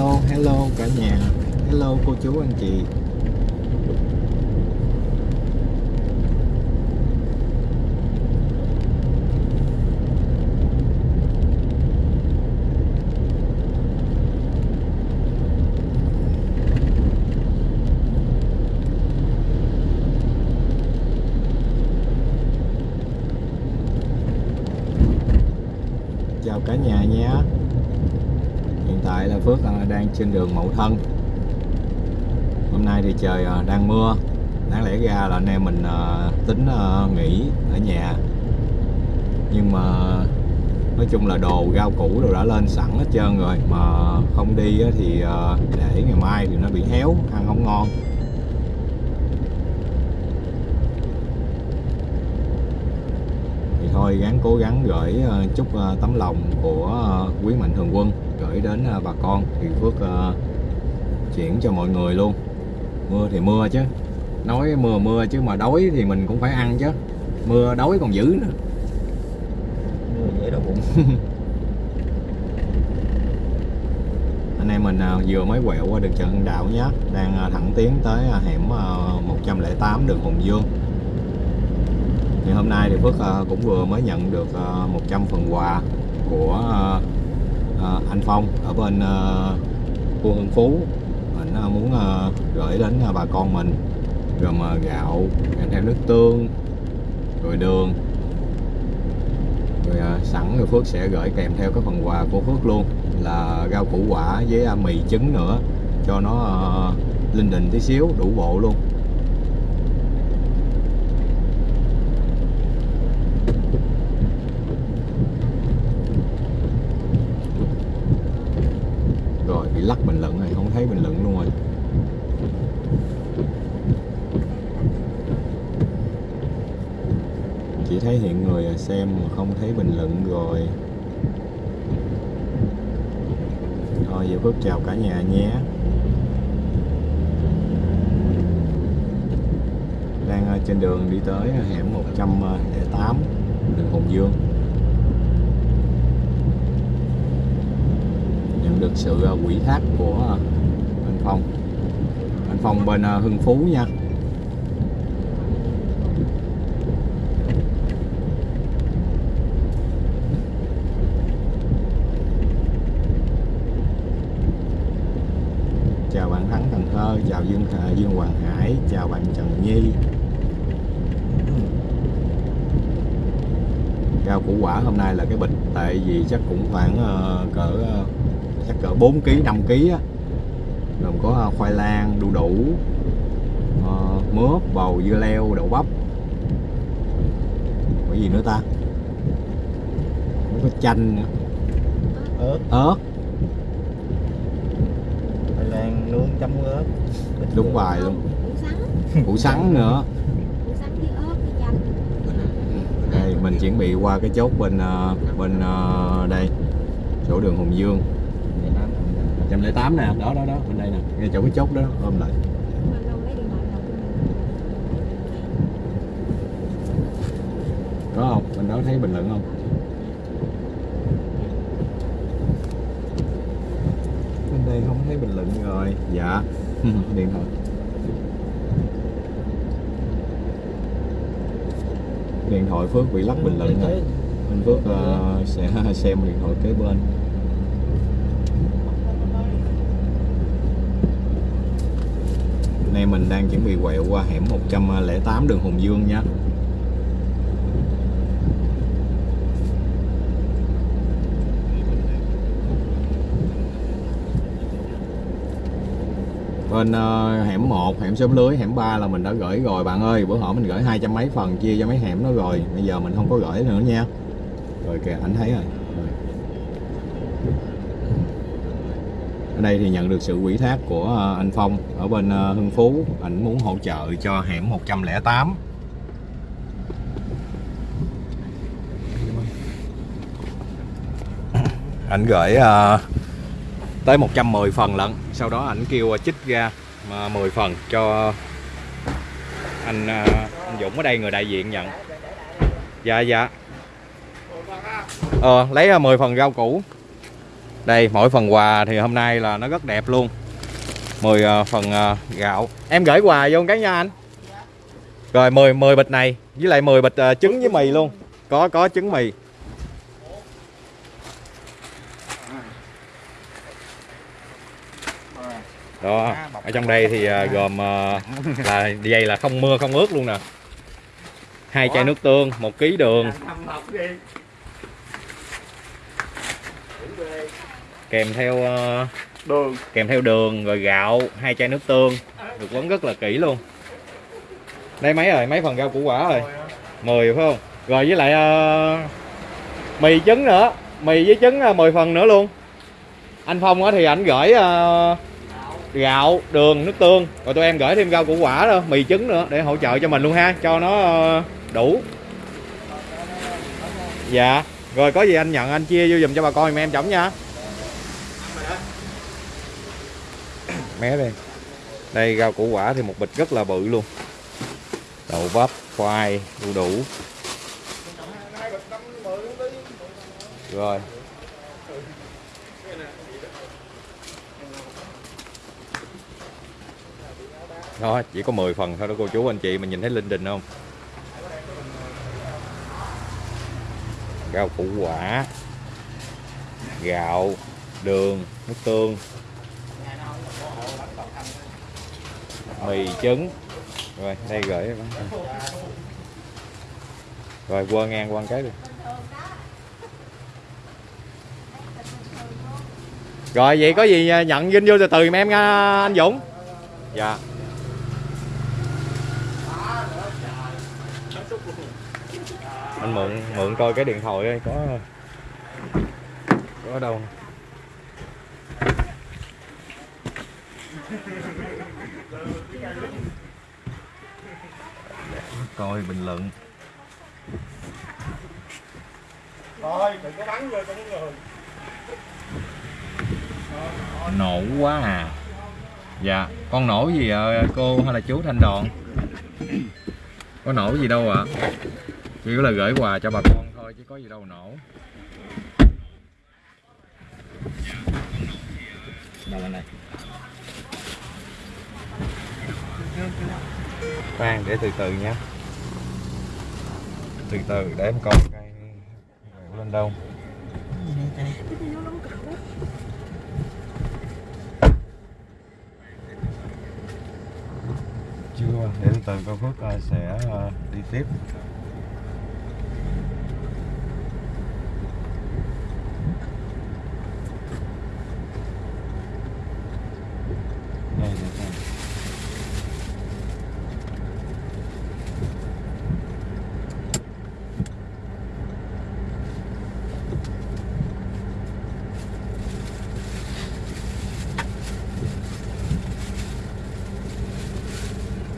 hello hello cả nhà. Hello cô chú anh chị chào cả nhà nhé hiện tại là Phước à, đang trên đường Mậu Thân. Hôm nay thì trời à, đang mưa. Đáng lẽ ra là anh em mình à, tính à, nghỉ ở nhà. Nhưng mà nói chung là đồ rau củ đồ đã lên sẵn hết trơn rồi. Mà không đi thì để ngày mai thì nó bị héo, ăn không ngon. Thì thôi, gắng cố gắng gửi chút tấm lòng của quý mạnh thường quân gửi đến ờ, bà con thì Phước ờ, chuyển cho mọi người luôn. Mưa thì mưa chứ. Nói mưa mưa chứ mà đói thì mình cũng phải ăn chứ. Mưa đói còn dữ nữa. Mưa dễ đau bụng anh em mình ờ, vừa mới quẹo qua đường Trần Đạo nhé đang thẳng tiến tới hẻm ờ, 108 đường Hùng Dương. Thì hôm nay thì Phước cũng vừa mới nhận được ờ, 100 phần quà của ờ, anh Phong ở bên ờ, khu Hưng Phú. Anh ờ, à, muốn ờ, gửi đến ờ, bà con mình. Gồm ờ, gạo kèm theo nước tương rồi đường. Rồi ờ, sẵn rồi Phước sẽ gửi kèm theo cái phần quà của Phước luôn là rau củ quả với ờ, mì trứng nữa cho nó ờ, linh đình tí xíu đủ bộ luôn rồi bị lắc bình luận rồi không thấy bình luận luôn rồi chỉ thấy hiện người xem mà không thấy bình luận rồi. Thôi giờ phước chào cả nhà nhé. Đang ờ, trên đường đi tới hẻm 108 ờ, đường Hùng Dương. Nhận được sự ờ, quỷ quỹ thác của anh Phong. Anh Phong bên Hưng Phú nha chào bạn Thắng Cần Thơ chào Dương Hoàng Hải chào bạn Trần Nhi. Rau củ quả hôm nay là cái bịch tại vì chắc cũng khoảng ờ, cỡ ờ, chắc cỡ 4 kg 5 kg á. Gồm có ờ, khoai lang đu đủ ờ, mướp bầu dưa leo đậu bắp. Có gì nữa ta? Có chanh nữa, ớt. Ớt khoai lang nướng chấm ớt đúng bài luôn củ sắn nữa. Đây mình chuẩn bị qua cái chốt bên ờ, bên ờ, đây chỗ đường Hùng Dương. 108 nè đó đó đó bên đây nè. Ngay chỗ cái chốt đó ôm lại. Có không? Bên đó thấy bình luận không? Bên đây không thấy bình luận rồi. Dạ điện thoại. Điện thoại Phước bị lắc bình luận rồi anh Phước uh, sẽ xem điện thoại kế bên. Nay mình đang chuẩn bị quẹo qua hẻm 108 đường Hùng Dương nhé. Bên uh, hẻm 1, hẻm xóm lưới, hẻm 3 là mình đã gửi rồi. Bạn ơi Bữa họ mình gửi hai trăm mấy phần chia cho mấy hẻm đó rồi. Bây giờ mình không có gửi nữa nha. Rồi kìa anh thấy rồi. Ở đây thì nhận được sự quỹ thác của ờ, anh Phong ở bên ờ, Hưng Phú. Anh muốn hỗ trợ cho hẻm 108 Anh gửi uh, tới 110 phần lận. Sau đó ảnh kêu à, chích ra à, 10 phần cho anh, à, anh Dũng ở đây người đại diện nhận. Dạ dạ. Ờ lấy 10 phần rau củ. Đây mỗi phần quà thì hôm nay là nó rất đẹp luôn. 10 phần gạo. Em gửi quà vô cái nha anh. Rồi 10 10 bịch này với lại 10 bịch trứng với mì luôn. Có có trứng mì. Đó ở trong đây thì ờ, gồm ờ, là dây là không mưa không ướt luôn nè. Hai chai nước tương một ký đường. Kèm theo ờ, đường. kèm theo đường rồi gạo hai chai nước tương. Được quấn rất là kỹ luôn. Đây mấy rồi? Mấy phần rau củ quả rồi? 10 phải không? Rồi với lại mì trứng nữa. Mì với trứng ờ, 10 phần nữa luôn. Anh phong á thì ảnh gửi ờ, gạo, đường, nước tương. Rồi tụi em gửi thêm rau củ quả nữa mì trứng nữa để hỗ trợ cho mình luôn ha, cho nó ờ, đủ. Dạ. Rồi có gì anh nhận, anh chia vô dùm cho bà con em chổng nha. Mé đây đây, rau củ quả thì một bịch rất là bự luôn. Đậu bắp, khoai, đu đủ. Rồi. Đó, chỉ có 10 phần thôi đó, cô chú, anh chị mình nhìn thấy linh đình không? Rau củ quả, gạo, đường, nước tương, mì trứng. Rồi, đây gửi rồi, qua ngang, qua cái đi. Rồi, vậy có gì nhận vinh vô từ từ em nha à, anh Dũng? Dạ. Anh mượn mượn coi cái điện thoại coi có có đâu. Coi bình luận. Thôi đừng có bắn vô trong người nổ quá à. Dạ con nổ gì ạ cô hay là chú thanh đòn có nổ gì đâu ạ chỉ là gửi quà cho bà con thôi, chứ có gì đâu nổ. Đâu này. Khoan, để từ từ nha. Từ từ, để em coi cây lên đâu. Chưa, để từ từ con Phước ờ, sẽ ờ, đi tiếp đây để xem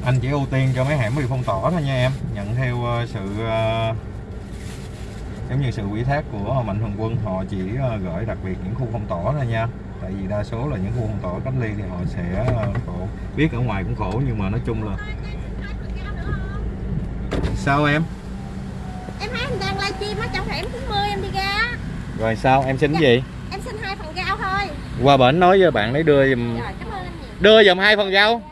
anh chỉ ưu tiên cho mấy hẻm bị phong tỏa thôi nha em. Nhận theo ờ, sự ờ, giống như sự ủy thác của mạnh thường quân họ chỉ ờ, gửi đặc biệt những khu phong tỏa thôi nha. Tại vì đa số là những khu phong tỏa cách ly thì họ sẽ khổ. Biết ở ngoài cũng khổ nhưng mà nói chung là sao em? Em thấy anh đang livestream á trong hẻm 90 em đi ra. Rồi sao? Em xin cái gì? Em xin hai phần rau thôi. Qua bển nói với bạn đấy đưa giùm. Rồi cảm ơn anh nhiều. Đưa giùm hai phần rau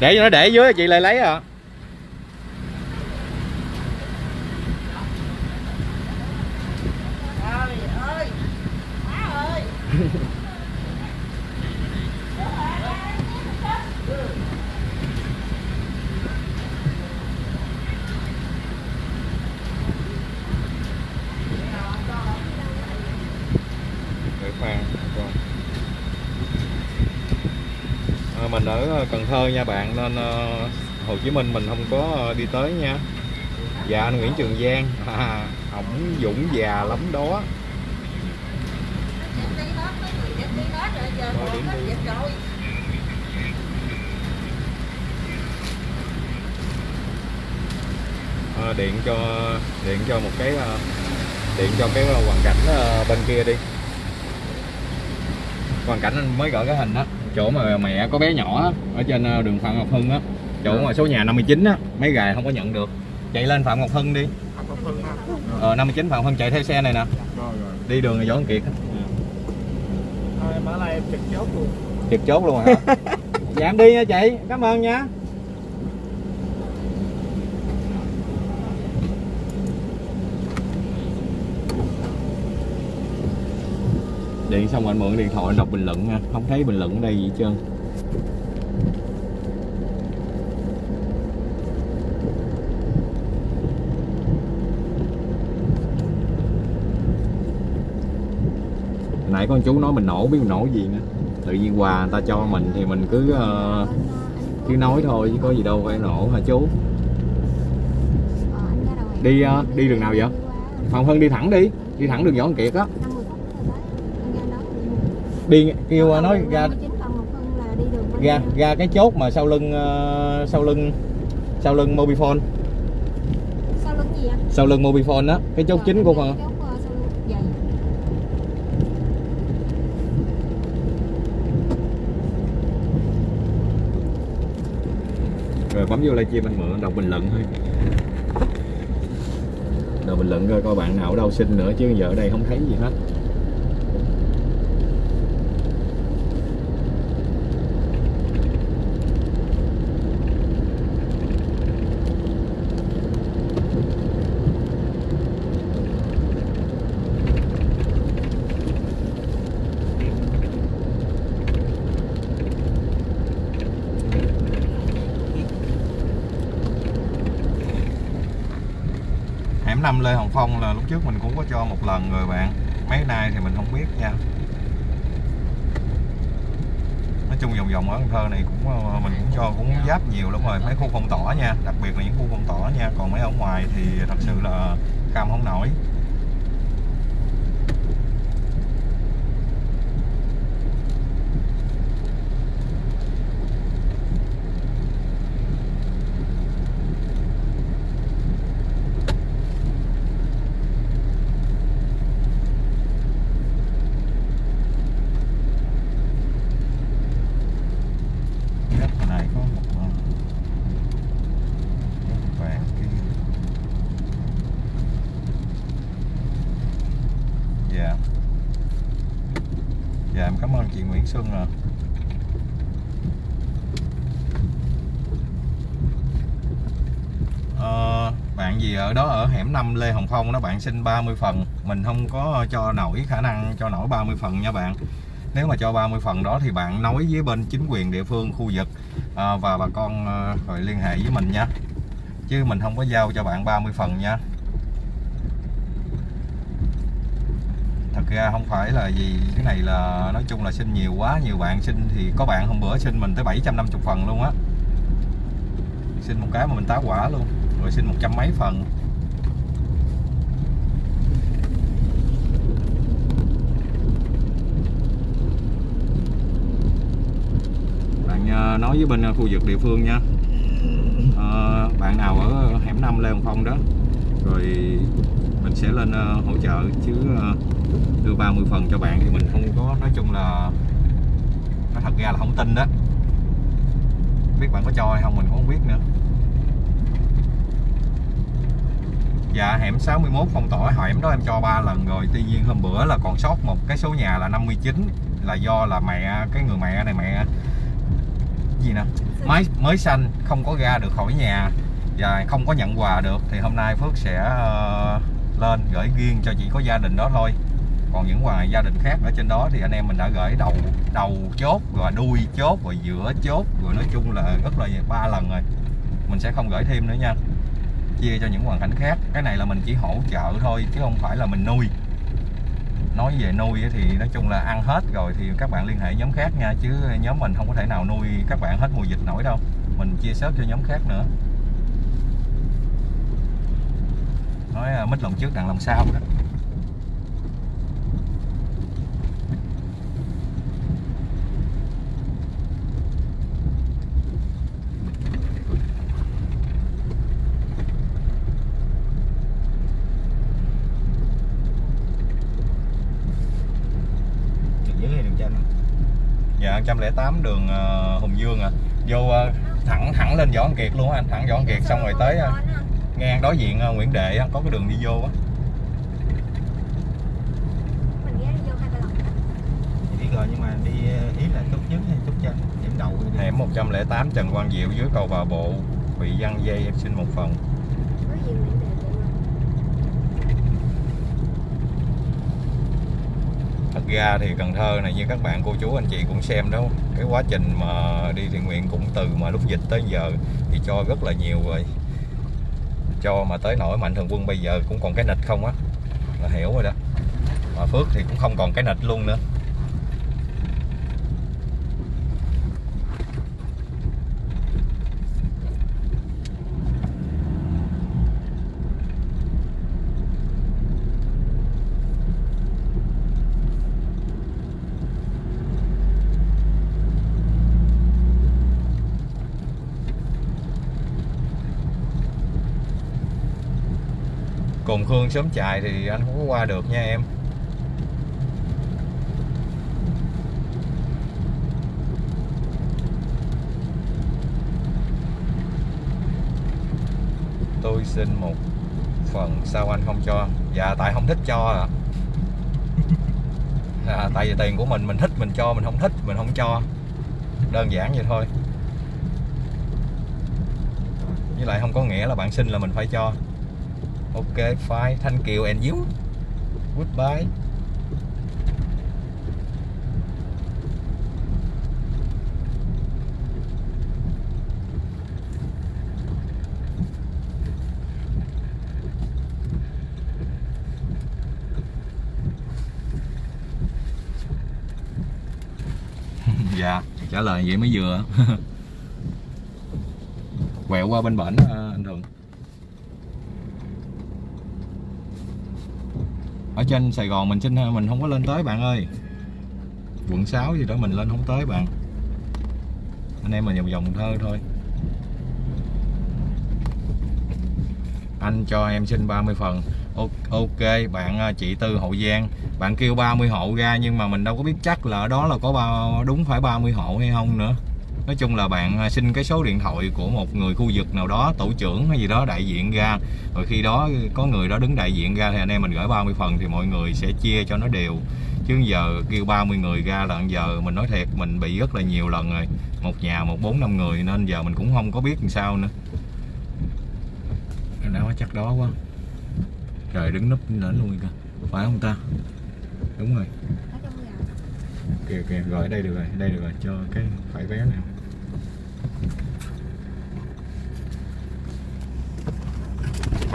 để cho nó để dưới chị lại lấy à Trời ơi Má ơi để khoan coi. à, mình ở Cần Thơ nha bạn nên ờ, Hồ Chí Minh mình không có ờ, đi tới nha. Dạ anh Nguyễn Trường Giang. À, ổng dũng già lắm đó. À, điện cho điện cho một cái điện cho cái hoàn cảnh bên kia đi. Hoàn cảnh anh mới gửi cái hình đó chỗ mà mẹ có bé nhỏ ở trên ờ, đường Phạm Ngọc Hưng á. Chỗ mà số nhà 59 á mấy gài không có nhận được. Chạy lên Phạm Ngọc Hưng đi. Ờ 59 Phạm Hân chạy theo xe này nè. Đi đường Võ Văn Kiệt? Á. thôi mở lại em trực chốt luôn. Trực chốt luôn hả? Dạ em đi nha chị. Cảm ơn nha điện xong anh mượn điện thoại đọc bình luận nha. Không thấy bình luận ở đây gì hết trơn. Nãy con chú nói mình nổ biết mình nổ gì nữa. Tự nhiên quà người ta cho mình thì mình cứ uh, cứ nói thôi chứ có gì đâu phải nổ hả chú? Đi, uh, đi đường nào vậy? Phạm hơn đi thẳng đi. Đi thẳng đường Võ Văn Kiệt á đi kêu ờ, nói ra ra ra cái chốt mà sau lưng ờ, sau lưng sau lưng Mobifone Sau lưng gì ạ? sau lưng Mobifone á cái chốt chính của phần Chốt, ờ, sau lưng. Dạ. rồi bấm vô livestream anh mượn đọc bình luận thôi đọc bình luận coi coi bạn nào ở đâu xin nữa chứ giờ ở đây không thấy gì hết năm Lê Hồng Phong là lúc trước mình cũng có cho một lần rồi bạn. Mấy nay thì mình không biết nha. Nói chung vòng vòng ở Cần Thơ này cũng ờ, ờ, mình cũng cho cũng giáp nhiều lắm rồi. Mấy khu phong tỏa nha, đặc biệt là những khu phong tỏa nha. Còn mấy ở ngoài thì thật sự là cam không nổi đất này có một ờ, đất vàng kia dạ dạ em cảm Xuân rồi. À bạn gì ở đó ở hẻm 5 Lê Hồng Phong đó bạn xin 30 phần. Mình không có cho nổi khả năng cho nổi 30 phần nha bạn. Nếu mà cho 30 phần đó thì bạn nói với bên chính quyền địa phương khu vực à, và bà con à, rồi liên hệ với mình nha. Chứ mình không có giao cho bạn 30 phần nha thật ra không phải là gì cái này là nói chung là xin nhiều quá nhiều bạn xin thì có bạn hôm bữa xin mình tới 750 phần luôn á. Xin một cái mà mình tá quả luôn rồi xin một trăm mấy phần. Bạn ờ, nói với bên khu vực địa phương nha. À, bạn nào ở hẻm 5 Lê Hồng Phong đó rồi mình sẽ lên ờ, hỗ trợ chứ đưa 30 phần cho bạn thì mình không có nói chung là nói thật ra là không tin đó. Biết bạn có cho hay không mình cũng không biết nữa. Dạ hẻm 61 phong tỏa hẻm đó em cho 3 lần rồi. Tuy nhiên hôm bữa là còn sót một cái số nhà là 59 Là do là mẹ cái người mẹ này mẹ gì nè? Mới mới sanh không có ra được khỏi nhà. Và không có nhận quà được. Thì hôm nay Phước sẽ ờ, lên gửi riêng cho chỉ có gia đình đó thôi còn những ngoài gia đình khác ở trên đó thì anh em mình đã gửi đầu đầu chốt, rồi đuôi chốt, rồi giữa chốt, rồi nói chung là rất là ba lần rồi. Mình sẽ không gửi thêm nữa nha. Chia cho những hoàn cảnh khác. Cái này là mình chỉ hỗ trợ thôi, chứ không phải là mình nuôi. Nói về nuôi thì nói chung là ăn hết rồi thì các bạn liên hệ nhóm khác nha, chứ nhóm mình không có thể nào nuôi các bạn hết mùa dịch nổi đâu. Mình chia sớt cho nhóm khác nữa. Nói à, mít lòng trước đằng lòng sau đó đường dưới hay đường trên dạ 108 đường ờ, Hùng Dương à. Vô ờ, thẳng thẳng lên Võ Văn Kiệt luôn anh thẳng Võ Văn Kiệt xong rồi tới ờ, ngang đối diện Nguyễn Đệ có cái đường đi vô á. Rồi nhưng mà đi ý là chút trước hay chút chân điểm đầu hẻm 108 Trần Quang Diệu dưới cầu Bà Bộ bị văng dây em xin một phần có gì mình để tiện luôn thật ra thì Cần Thơ này như các bạn, cô chú, anh chị cũng xem đó, cái quá trình mà đi thiện nguyện cũng từ mà lúc dịch tới giờ thì cho rất là nhiều rồi. Cho mà tới nỗi mạnh thường quân bây giờ cũng còn cái nịch không á, là hiểu rồi đó. Mà Phước thì cũng không còn cái nịch luôn nữa. Cồn Khương sớm chạy thì anh không có qua được nha em. Tôi xin một phần sao anh không cho? Dạ tại không thích cho à. À, Tại vì tiền của mình mình thích mình cho Mình không thích mình không cho. Đơn giản vậy thôi. Với lại không có nghĩa là bạn xin là mình phải cho Ok, fine. Thank you and you. Goodbye. dạ, trả lời vậy mới vừa. Quẹo qua bên bển ờ, anh Thuận. Trên Sài Gòn, mình xin, mình không có lên tới, bạn ơi. Quận 6 gì đó, mình lên không tới, bạn. Anh em mình vòng vòng thơ thôi. Anh cho em xin 30 phần. Ok, bạn à, chị Tư Hậu Giang. Bạn kêu 30 hộ ra, nhưng mà mình đâu có biết chắc là ở đó là có bao đúng phải 30 hộ hay không nữa nói chung là bạn à, xin cái số điện thoại của một người khu vực nào đó tổ trưởng hay gì đó đại diện ra. Rồi khi đó có người đó đứng đại diện ra thì anh em mình gửi 30 phần thì mọi người sẽ chia cho nó đều. Chứ giờ kêu 30 người ra là giờ mình nói thiệt mình bị rất là nhiều lần rồi. Một nhà một bốn năm người nên giờ mình cũng không có biết làm sao nữa. Đó chắc đó quá. Trời đứng núp lên luôn kìa. Phải không ta? Đúng rồi. Kìa kìa rồi đây được rồi đây được rồi. Cho cái phải vé này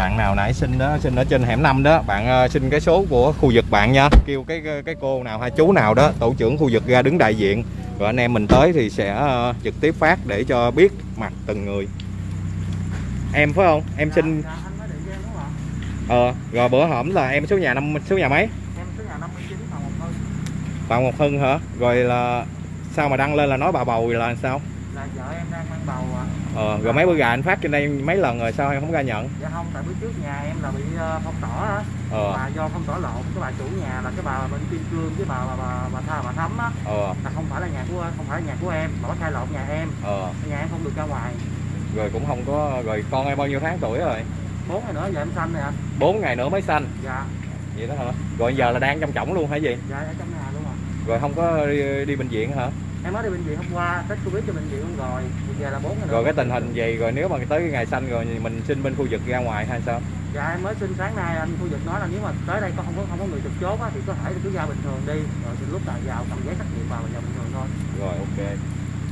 bạn nào nãy xin đó xin ở trên hẻm 5 đó bạn ờ, xin cái số của khu vực bạn nha. Kêu cái cái cô nào hay chú nào đó tổ trưởng khu vực ra đứng đại diện. Rồi anh em mình tới thì sẽ ờ, trực tiếp phát để cho biết mặt từng người. Em phải không? Em xin Dạ, anh mới điện cho em đúng không ạ? ờ rồi bữa hổm là em số nhà năm số nhà mấy? Em số nhà 59 phòng một hưng hả? Rồi là sao mà đăng lên là nói bà bầu là sao Là vợ em đang mang bầu ạ. ờ rồi mấy bữa gà anh phát trên đây mấy lần rồi sao em không ra nhận Dạ không, tại bữa trước nhà em là bị ờ, phong tỏa á. ờ Mà do phong tỏa lộn cái bà chủ nhà là cái bà bên Kim Cương với bà bà bà, bà Tha bà Thắm á ờ là không phải là nhà của không phải là nhà của em mà có thay lộn nhà em. ờ Nhà em không được ra ngoài. rồi cũng không có rồi con em bao nhiêu tháng tuổi rồi Bốn ngày nữa giờ em sanh anh. 4 ngày nữa mới sanh Dạ, vậy đó hả rồi giờ là đang trong chổng luôn hả gì dạ ở trong nhà luôn ạ. rồi không có đi, đi bệnh viện hả Em mới đi bệnh viện hôm qua, test Covid cho bệnh viện luôn rồi. Bây giờ là bốn ngày rồi cái tình hình gì rồi nếu mà tới cái ngày sanh rồi thì mình xin bên khu vực ra ngoài hay sao? Dạ em mới xin sáng nay anh khu vực nói là nếu mà tới đây có không có không có người trực chốt á, thì có thể cứ ra bình thường đi. Rồi thì lúc nào vào cầm giấy xét nghiệm vào và vào bình thường thôi. rồi ok.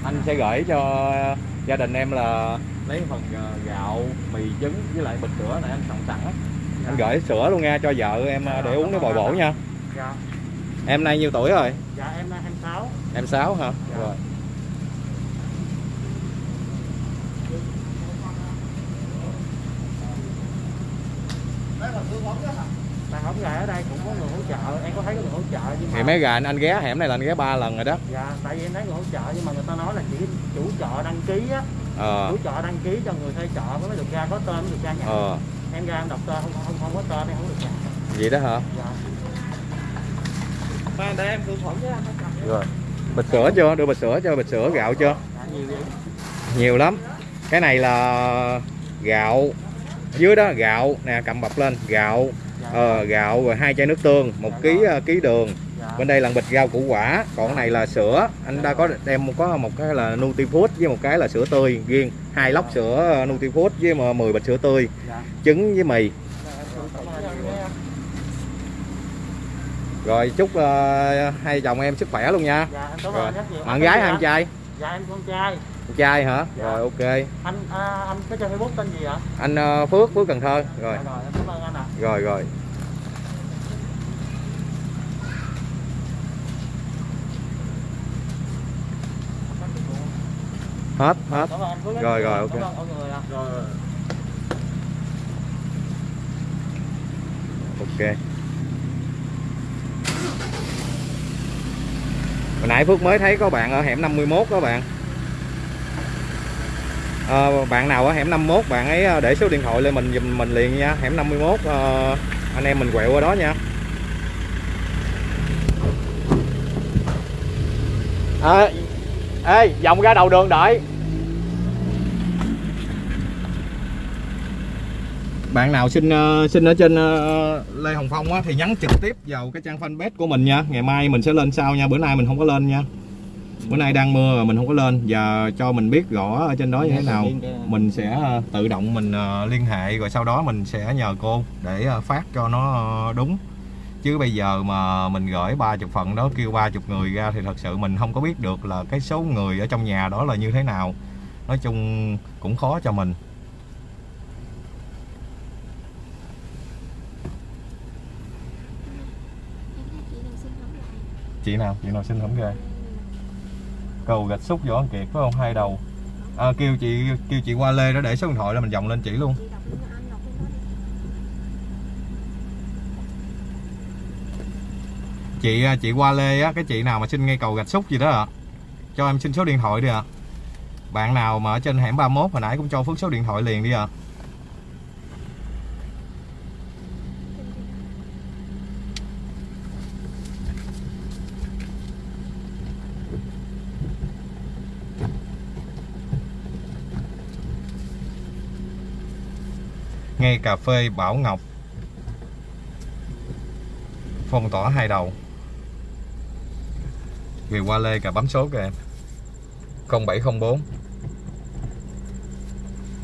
Anh sẽ gửi cho gia đình em là lấy phần ờ, gạo mì trứng với lại bịch sữa này anh soạn sẵn á. Anh gửi sữa luôn nha cho vợ em ờ, để uống để bồi bổ nha. Dạ, em nay nhiêu tuổi rồi? Dạ em là 26. Em 6 hả? Dạ. rồi. Bạn không gà ở đây cũng có người hỗ trợ, em có thấy có người hỗ trợ nhưng mà thì mấy gà? Anh, anh ghé hẻm này là anh ghé ba lần rồi đó. Dạ, tại vì em thấy người hỗ trợ nhưng mà người ta nói là chỉ chủ chợ đăng ký á, ờ. Chủ chợ đăng ký cho người thuê chợ mới được ra có tên mới được ra nhà. ờ. Em ra em đọc tên không không không có tên em không được nhà. vậy đó hả? Dạ. Mà để em khử khuẩn với anh. rồi bịch sữa chưa? Đưa bịch sữa cho bịch sữa gạo chưa? Nhiều lắm. Cái này là gạo dưới đó gạo nè cầm bọc lên gạo ờ, gạo rồi hai chai nước tương một ký ờ, ký đường. Bên đây là bịch rau củ quả còn cái này là sữa. Anh đã có đem có một cái là Nutifood với một cái là sữa tươi riêng. Hai lốc sữa ờ, Nutifood với ờ, 10 bịch sữa tươi. Trứng với mì Cảm ơn anh nha rồi chúc ờ, hai chồng em sức khỏe luôn nha. Dạ em cảm rồi. ơn rất nhiều bạn gái hay anh trai? Dạ em con trai. Con trai hả? Dạ. rồi ok. Anh à, anh có chơi facebook tên gì ạ? Anh ờ, Phước Phước Cần Thơ. Rồi. Dạ, rồi em cảm ơn anh ạ. Rồi rồi. Hết hết. Phước rất Rồi, rồi, ok. ok hồi nãy Phước mới thấy có bạn ở hẻm 51 các bạn. À, bạn nào ở hẻm 51 bạn ấy ờ, để số điện thoại lên mình giùm mình liền nha. Hẻm 51 à, ờ, anh em mình quẹo qua đó nha. À, ê vòng ra đầu đường đợi. Bạn nào xin ờ, xin ở trên ờ, Lê Hồng Phong á, thì nhắn trực tiếp vào cái trang fanpage của mình nha. Ngày mai mình sẽ lên sau nha. Bữa nay mình không có lên nha. Bữa nay đang mưa mà mình không có lên. Và cho mình biết rõ ở trên đó như thế nào mình sẽ ờ, tự động mình liên hệ rồi sau đó mình sẽ nhờ cô để phát cho nó đúng. Chứ bây giờ mà mình gửi 30 phần đó kêu 30 người ra thì thật sự mình không có biết được là cái số người ở trong nhà đó là như thế nào. Nói chung cũng khó cho mình. Chị nào? Chị nào xin không kê cầu gạch xúc võ Văn kiệt phải không? Hai đầu. À, kêu chị kêu chị qua lê đó để số điện thoại là mình dòng lên chỉ luôn. Chị à, chị qua lê á cái chị nào mà xin ngay cầu gạch xúc gì đó ạ. Cho em xin số điện thoại đi ạ. Bạn nào mà ở trên hẻm 31 hồi nãy cũng cho phước số điện thoại liền đi ạ. Ngay cà phê Bảo Ngọc. Phong tỏa hai đầu. Người qua lê cà bấm số kìa. Em 0704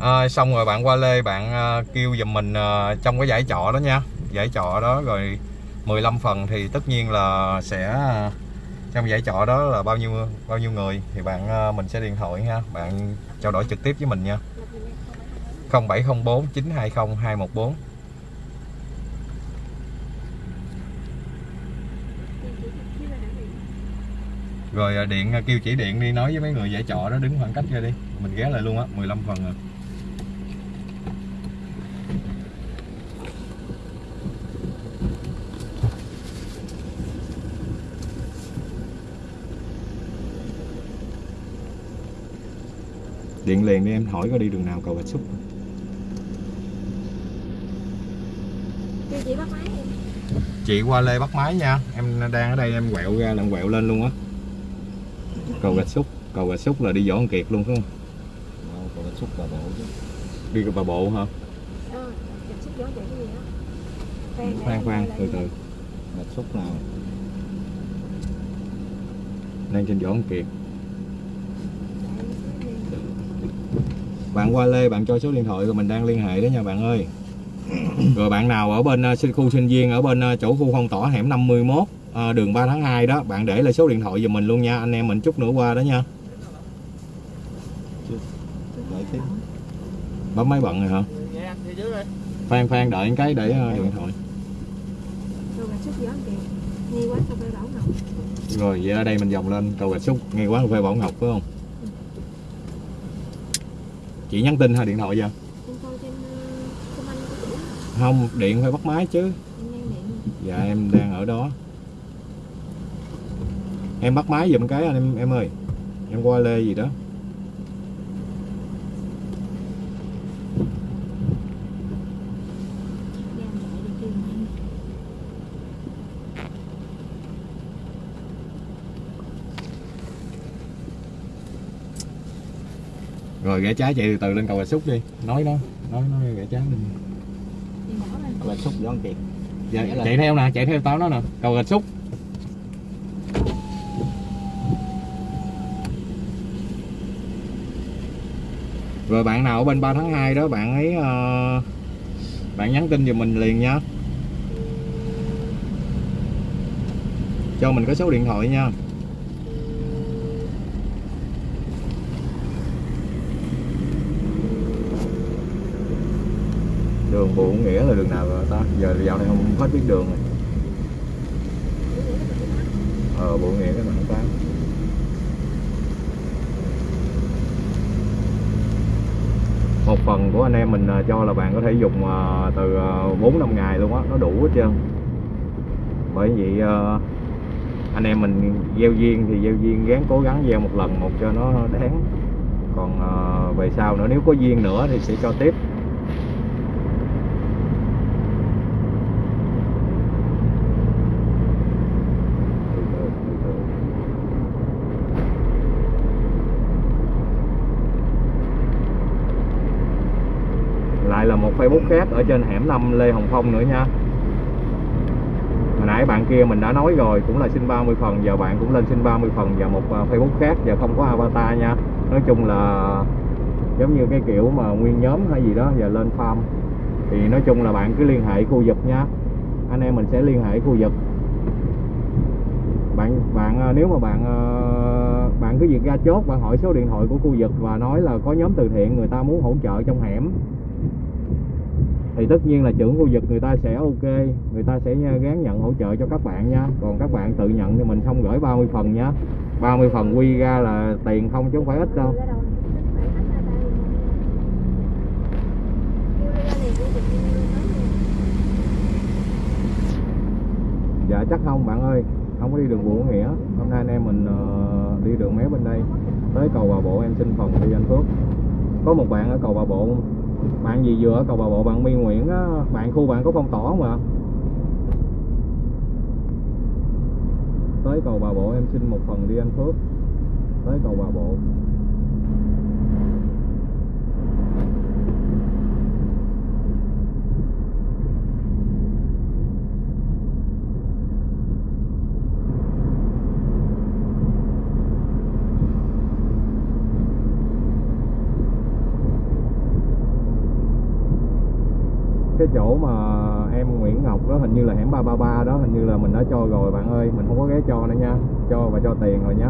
à, xong rồi bạn qua lê bạn uh, kêu giùm mình uh, trong cái giải trọ đó nha. Giải trọ đó rồi 15 phần thì tất nhiên là sẽ uh, trong giải trọ đó là bao nhiêu bao nhiêu người thì bạn uh, mình sẽ điện thoại nha bạn trao đổi trực tiếp với mình nha. 0704 920 214 Rồi à, điện à, kêu chỉ điện đi, nói với mấy người giải trọ đó, đứng khoảng cách ra đi. Mình ghé lại luôn á 15 phần rồi Điện liền đi em, hỏi có đi đường nào cầu Bạch Xúc chị bắt máy Chị qua Lê bắt máy nha. Em đang ở đây em quẹo ra là em quẹo lên luôn á. Cầu Gạch Xúc Cầu Gạch Xúc là đi Võ Văn Kiệt luôn phải không? còn là xúc bà bộ chứ. Đi bà bộ hả? Ờ, chặt xúc gió chạy cái gì đó Khoan khoan, từ từ là xúc nào? Đang trên Võ Văn Kiệt. Bạn qua Lê bạn cho số điện thoại rồi mình đang liên hệ đó nha bạn ơi Rồi bạn nào ở bên ờ, khu sinh viên ở bên ờ, chỗ khu phong tỏa hẻm 51 uh, ờ, đường 3 tháng 2 đó bạn để lại số điện thoại giùm mình luôn nha anh em mình chút nữa qua đó nha. Bấm máy bận rồi hả? Phan Phan đợi cái để điện thoại. Rồi vậy ở đây mình vòng lên cầu gạch xúc ngay quán cà phê Bảo Ngọc phải không? Chị nhắn tin hay điện thoại vậy? Em coi trên uh, xung quanh của chị không, điện phải bắt máy chứ. Dạ em đang ở đó. Em bắt máy giùm cái anh em em ơi. Em qua lê gì đó. Rồi rẽ trái chạy từ từ lên cầu Bà Xúc đi. Nói đó, nói nói rẽ trái lên Rạch Xúc dạ, Rẽ lên. chạy theo nè chạy theo tao nó nè. Cầu Rạch Xúc. Rồi bạn nào ở bên 3 tháng 2 đó bạn ấy ờ, bạn nhắn tin giùm mình liền nha. Cho mình có số điện thoại nha Bộ Nghĩa là đường nào rồi ta? Giờ dạo này không hết biết đường rồi. Ờ Bộ Nghĩa cái đoạn tám. Một phần của anh em mình à, cho là bạn có thể dùng à, từ à, 4 năm ngày luôn á, nó đủ hết trơn. Bởi vậy anh em mình gieo duyên thì gieo duyên, gắng cố gắng gieo một lần, một cho nó đáng. Còn về sau nữa, nếu có duyên nữa thì sẽ cho tiếp Từ từ, từ từ. lại là một Facebook khác, ở trên hẻm 5 Lê Hồng Phong nữa nha. Hồi nãy bạn kia mình đã nói rồi, cũng là xin 30 phần, giờ bạn cũng lên xin 30 phần và một à, Facebook khác và không có avatar nha. Nói chung là giống như cái kiểu mà nguyên nhóm hay gì đó, giờ lên farm. Thì nói chung là bạn cứ liên hệ khu vực nha. Anh em mình sẽ liên hệ khu vực. Bạn bạn à, nếu mà bạn à, bạn cứ việc ra chốt, bạn hỏi số điện thoại của khu vực và nói là có nhóm từ thiện người ta muốn hỗ trợ trong hẻm thì tất nhiên là trưởng khu vực người ta sẽ ok người ta sẽ gán nhận hỗ trợ cho các bạn nha. Còn các bạn tự nhận thì mình không gửi 30 phần nha. 30 phần quy ra là tiền không chứ không phải ít đâu. Dạ chắc không bạn ơi. Không có đi đường Vũ Nghĩa. Hôm nay anh em mình uh, đi đường mé bên đây. Tới cầu Bà Bộ em xin phòng đi anh Phước. Có một bạn ở cầu Bà Bộ bạn gì vừa ở cầu Bà Bộ, bạn mi Nguyễn á, bạn khu bạn có phong tỏa không ạ? Tới cầu Bà Bộ em xin một phần đi anh Phước. Tới cầu Bà Bộ. Cái chỗ mà em Nguyễn Ngọc đó, hình như là hẻm 333 đó, hình như là mình đã cho rồi, bạn ơi. Mình không có ghé cho nữa nha. Cho và cho tiền rồi nhé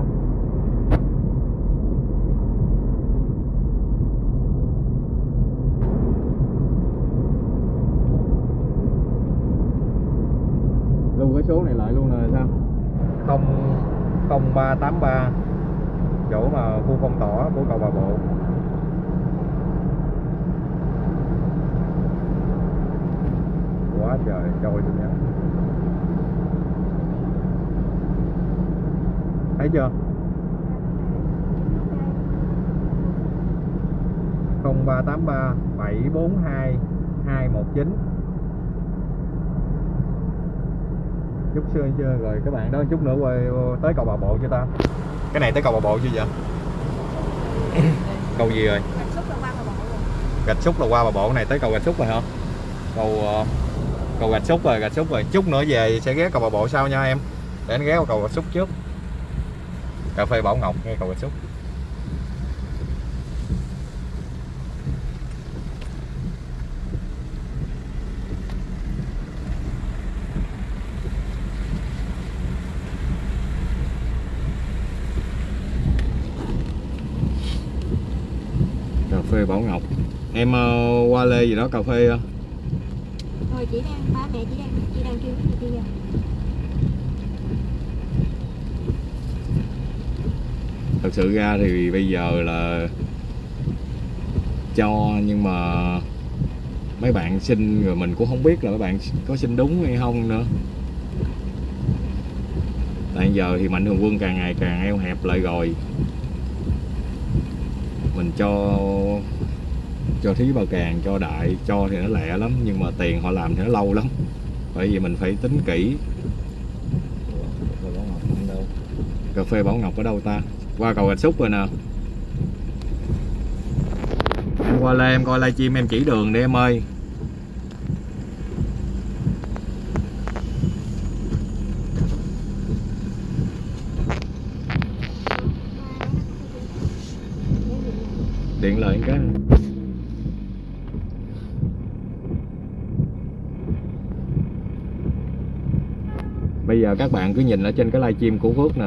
lưu cái số này lại luôn nè sao? Không không ba tám ba, chỗ mà khu phong tỏa của cầu Bà Bộ. Quá trời trôi luôn nha thấy chưa? không ba tám ba bảy bốn hai hai một chín. Chút xưa chưa rồi các bạn đó chút nữa quay tới cầu bà bộ chưa ta? Cái này tới cầu bà bộ chưa vậy? Cầu gì rồi? Gạch xúc là qua bà bộ cái này tới cầu gạch xúc rồi hả? Cầu ờ, cầu gạch xúc rồi gạch xúc rồi. Chút nữa về sẽ ghé cầu bà bộ sau nha em. Để anh ghé qua cầu gạch xúc trước. Cà phê bảo ngọc ngay cầu gạch xúc. Cà phê bảo ngọc. Em uh, qua lê gì đó cà phê uh chỉ đang, ba mẹ chỉ đang, chỉ đang kêu cái gì kia thật sự ra thì bây giờ là cho nhưng mà mấy bạn xin rồi mình cũng không biết là mấy bạn có xin đúng hay không nữa. Tại giờ thì mạnh thường quân càng ngày càng eo hẹp lại rồi. Mình cho cho thí bao càng, cho đại, cho thì nó lẹ lắm, nhưng mà tiền họ làm thì nó lâu lắm. Bởi vì mình phải tính kỹ. Cà phê Bảo Ngọc ở đâu ta? Qua cầu Gạch Xúc rồi nè. Qua lên em coi livestream em chỉ đường đi em ơi. Điện lại cái. Bây giờ các bạn cứ nhìn ở trên cái livestream của Phước nè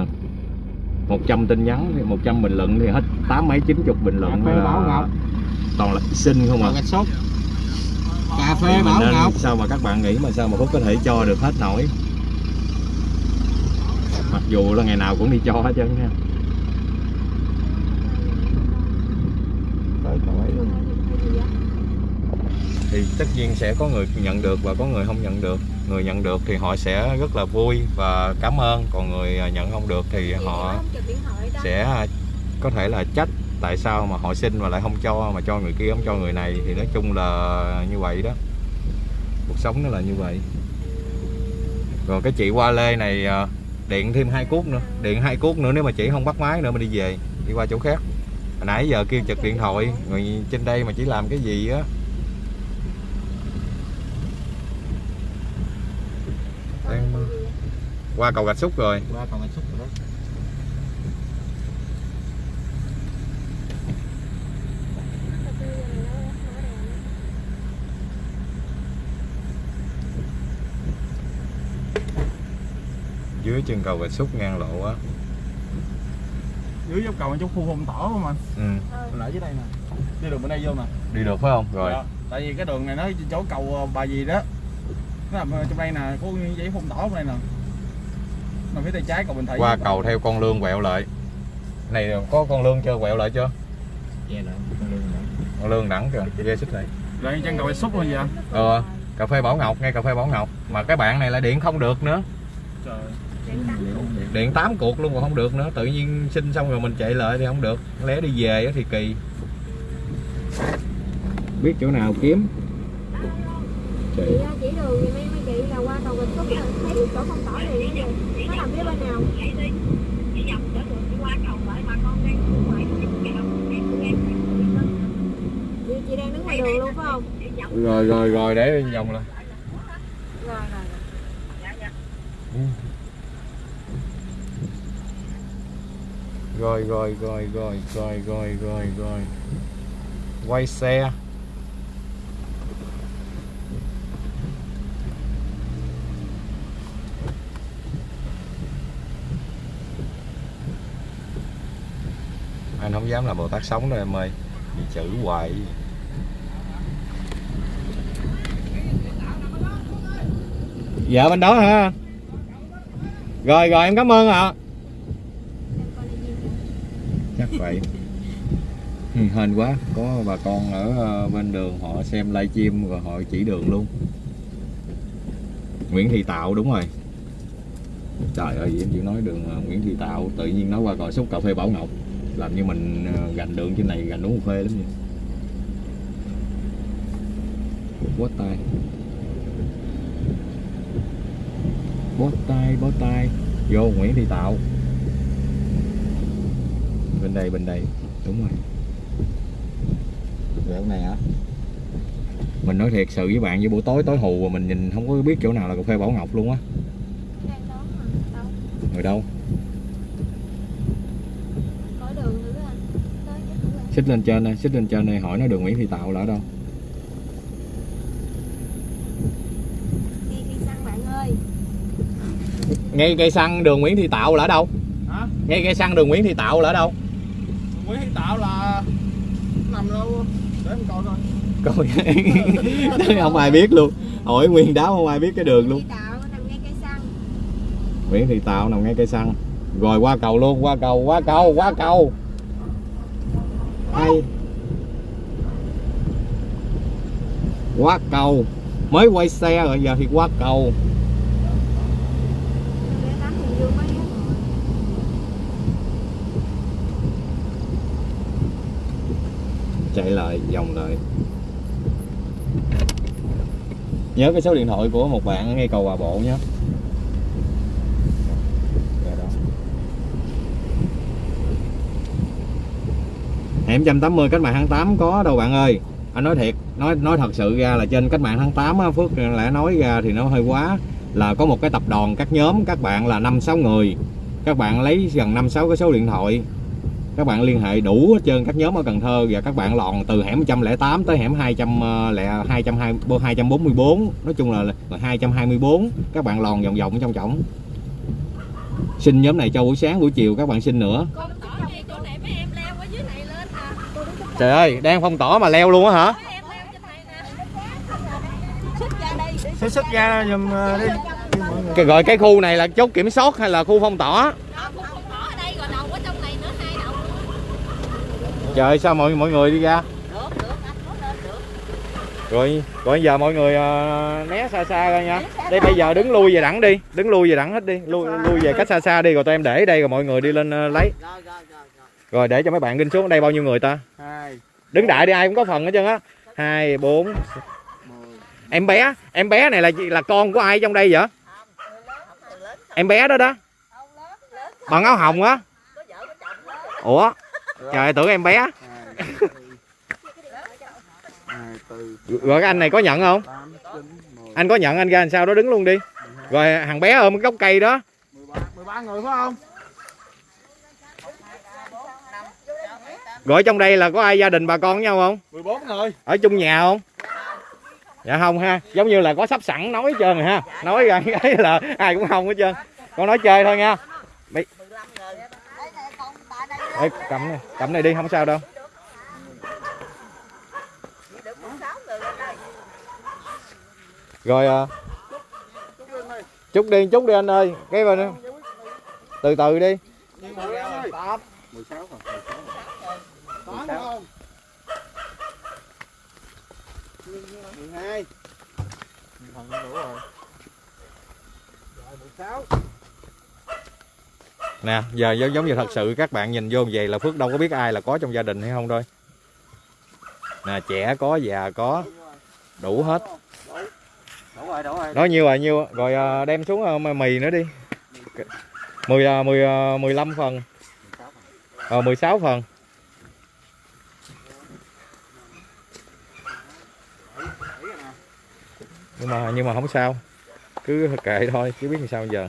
100 tin nhắn thì 100 bình luận thì hết tám mấy chín chục bình luận là Bảo Ngọc. toàn là xinh không à sốt. Cà phê Thì Bảo nên- Ngọc. sao mà các bạn nghĩ mà sao mà Phúc có thể cho được hết nổi mặc dù là ngày nào cũng đi cho hết trơn nha thì tất nhiên sẽ có người nhận được và có người không nhận được người nhận được thì họ sẽ rất là vui và cảm ơn. Còn người à, nhận không được thì họ sẽ có thể là trách tại sao mà họ xin mà lại không cho mà cho người kia không cho người này. Thì nói chung là như vậy đó. Cuộc sống nó là như vậy. Rồi cái chị qua lê này à, điện thêm hai cuốc nữa. Điện hai cuốc nữa nếu mà chị không bắt máy nữa mà đi về đi qua chỗ khác. Hồi nãy giờ kêu chật điện thoại người trên đây mà chỉ làm cái gì á Đang qua cầu gạch xúc rồi. Qua còn gạch sốt rồi đó. dưới chân cầu gạch xúc ngang lộ á. Dưới dốc cầu trong khu phong tỏ không anh ừ. Lại dưới đây nè. Đi đường bên đây vô nè đi được phải không? Rồi. Dạ. tại vì cái đường này nó chỗ cầu ờ, bà gì đó. Nó nằm trong đây nè có giấy phong tỏ bên đây nè mà phía tay trái cầu bình thị qua cầu theo con lương quẹo lại. Này có con lương chưa quẹo lại chưa? Về lại, con lương nữa. con lương đẳng kìa ghê xích này lại chân cầu xúc luôn vậy? Ờ cà phê bảo ngọc ngay cà phê bảo ngọc. Mà cái bạn này lại điện không được nữa. Trời. Điện 8 cuộc luôn còn không được nữa. Tự nhiên xin xong rồi mình chạy lại thì không được. Lé đi về á thì kỳ. Biết chỗ nào kiếm chị á, chỉ đường thì mấy mấy chị là qua cầu Bình Phúc là thấy chỗ không tỏ liền cái gì nó nằm phía bên nào? Chị, chị đang đứng ngoài đường luôn phải không? Rồi rồi rồi để vòng lại. Rồi rồi. Rồi rồi rồi rồi rồi rồi rồi rồi. Quay xe anh không dám làm bồ tát sống đâu em ơi. Bị chữ hoài. Dạ bên đó hả rồi rồi, em cảm ơn ạ. Chắc vậy. Ừ, hên quá. Có bà con ở ờ, bên đường, họ xem livestream rồi họ chỉ đường luôn. Nguyễn Thị Tạo, đúng rồi. Trời ơi, em chỉ nói đường ờ, Nguyễn Thị Tạo, tự nhiên nói qua gọi xúc cà phê Bảo Ngọc làm như mình ờ, gành đường trên này gành đúng phê lắm vậy bó tay. Bó tay bó tay. Vô Nguyễn Thị Tạo. Bên đây bên đây. Đúng rồi. Quẹo này hả? mình nói thiệt sự với bạn với buổi tối tối hù mà mình nhìn không có biết chỗ nào là cà phê Bảo Ngọc luôn á. Người đâu có đường nữa anh tới chắc cũng là xích lên trên đây xích lên trên đây hỏi nó đường Nguyễn Thị Tạo là ở đâu. Ngay cây xăng đường Nguyễn Thị Tạo là ở đâu? Hả? Ngay cây xăng đường Nguyễn Thị Tạo là ở đâu Nguyễn Thị Tạo là nằm đâu? Để em coi thôi coi. Không ai biết luôn. Hỏi nguyên đáo không ai biết cái đường luôn. Nguyễn Thị Tạo nằm ngay cây xăng. Rồi qua cầu luôn qua cầu qua cầu qua cầu hay. Qua cầu. Mới quay xe rồi, giờ thì qua cầu. Chạy lại vòng lại. Nhớ cái số điện thoại của một bạn ngay cầu Bà Bộ nhé Dạ đó hẻm 180 cách mạng tháng 8 có đâu bạn ơi. Anh nói thiệt nói nói thật sự ra là trên cách mạng tháng 8 á, Phước lẽ nói ra thì nó hơi quá. Là có một cái tập đoàn các nhóm các bạn là năm sáu người. Các bạn lấy gần năm sáu cái số điện thoại. Các bạn liên hệ đủ hết trơn các nhóm ở Cần Thơ và các bạn lòn từ hẻm 108 tới hẻm 200 ờ, 220 244 nói chung là, là 224 các bạn lòn vòng vòng trong trọng. Xin nhóm này cho buổi sáng buổi chiều các bạn xin nữa trời ơi đang phong tỏ mà leo luôn á hả? Mấy em leo trên này nè xích Xích ra giùm ờ, đi. cái gọi cái khu này là chốt kiểm soát hay là khu phong tỏa đó cũng không tỏ ở đây rồi đầu ở trong này nữa hai đầu. Nữa trời sao mọi mọi người đi ra? Được được anh có lên được. Rồi rồi giờ mọi người ờ, né xa xa ra nha. Đây bây giờ đứng lui về đẳng đi đứng lui về đẳng hết đi. Lui lui về cách xa xa đi rồi tụi em để đây rồi mọi người đi lên ờ, lấy. Rồi rồi rồi rồi để cho mấy bạn kinh xuống. Đây bao nhiêu người ta? Hai. đứng đại đi ai cũng có phần hết trơn á. Hai bốn. Em bé em bé này là là con của ai trong đây vậy? Em bé đó đó. Bằng áo hồng á. Ủa? Trời tưởng em bé. Rồi cái anh này có nhận không? Anh có nhận anh ra làm sao đó đứng luôn đi. Rồi thằng bé ôm cái gốc cây đó. 13, 13 người phải không? Rồi trong đây là có ai gia đình bà con với nhau không? 14 người. ở chung nhà không? Dạ không ha. Giống như là có sắp sẵn nói hết trơn rồi ha. Nói ra cái là ai cũng không hết trơn. Con nói chơi thôi nha. Bị... Ê, cầm này cầm này đi không sao đâu. Rồi à, chút đi chút đi anh ơi. Cái bên từ từ đi. Nhưng mà ra ơi. 16 phần. 8 phải không? 12. Phần đủ rồi. Rồi 16. nè giờ giống giống như thật sự các bạn nhìn vô vậy là phước đâu có biết ai là có trong gia đình hay không thôi. Nè trẻ có già có. Đủ hết. Đủ rồi đủ rồi. Nói nhiêu là nhiêu. Rồi à, đem xuống à, mà mì nữa đi. 10 à, 10 à, 15 phần. Ờ 16 phần nhưng mà nhưng mà không sao. Cứ kệ thôi chứ biết làm sao giờ.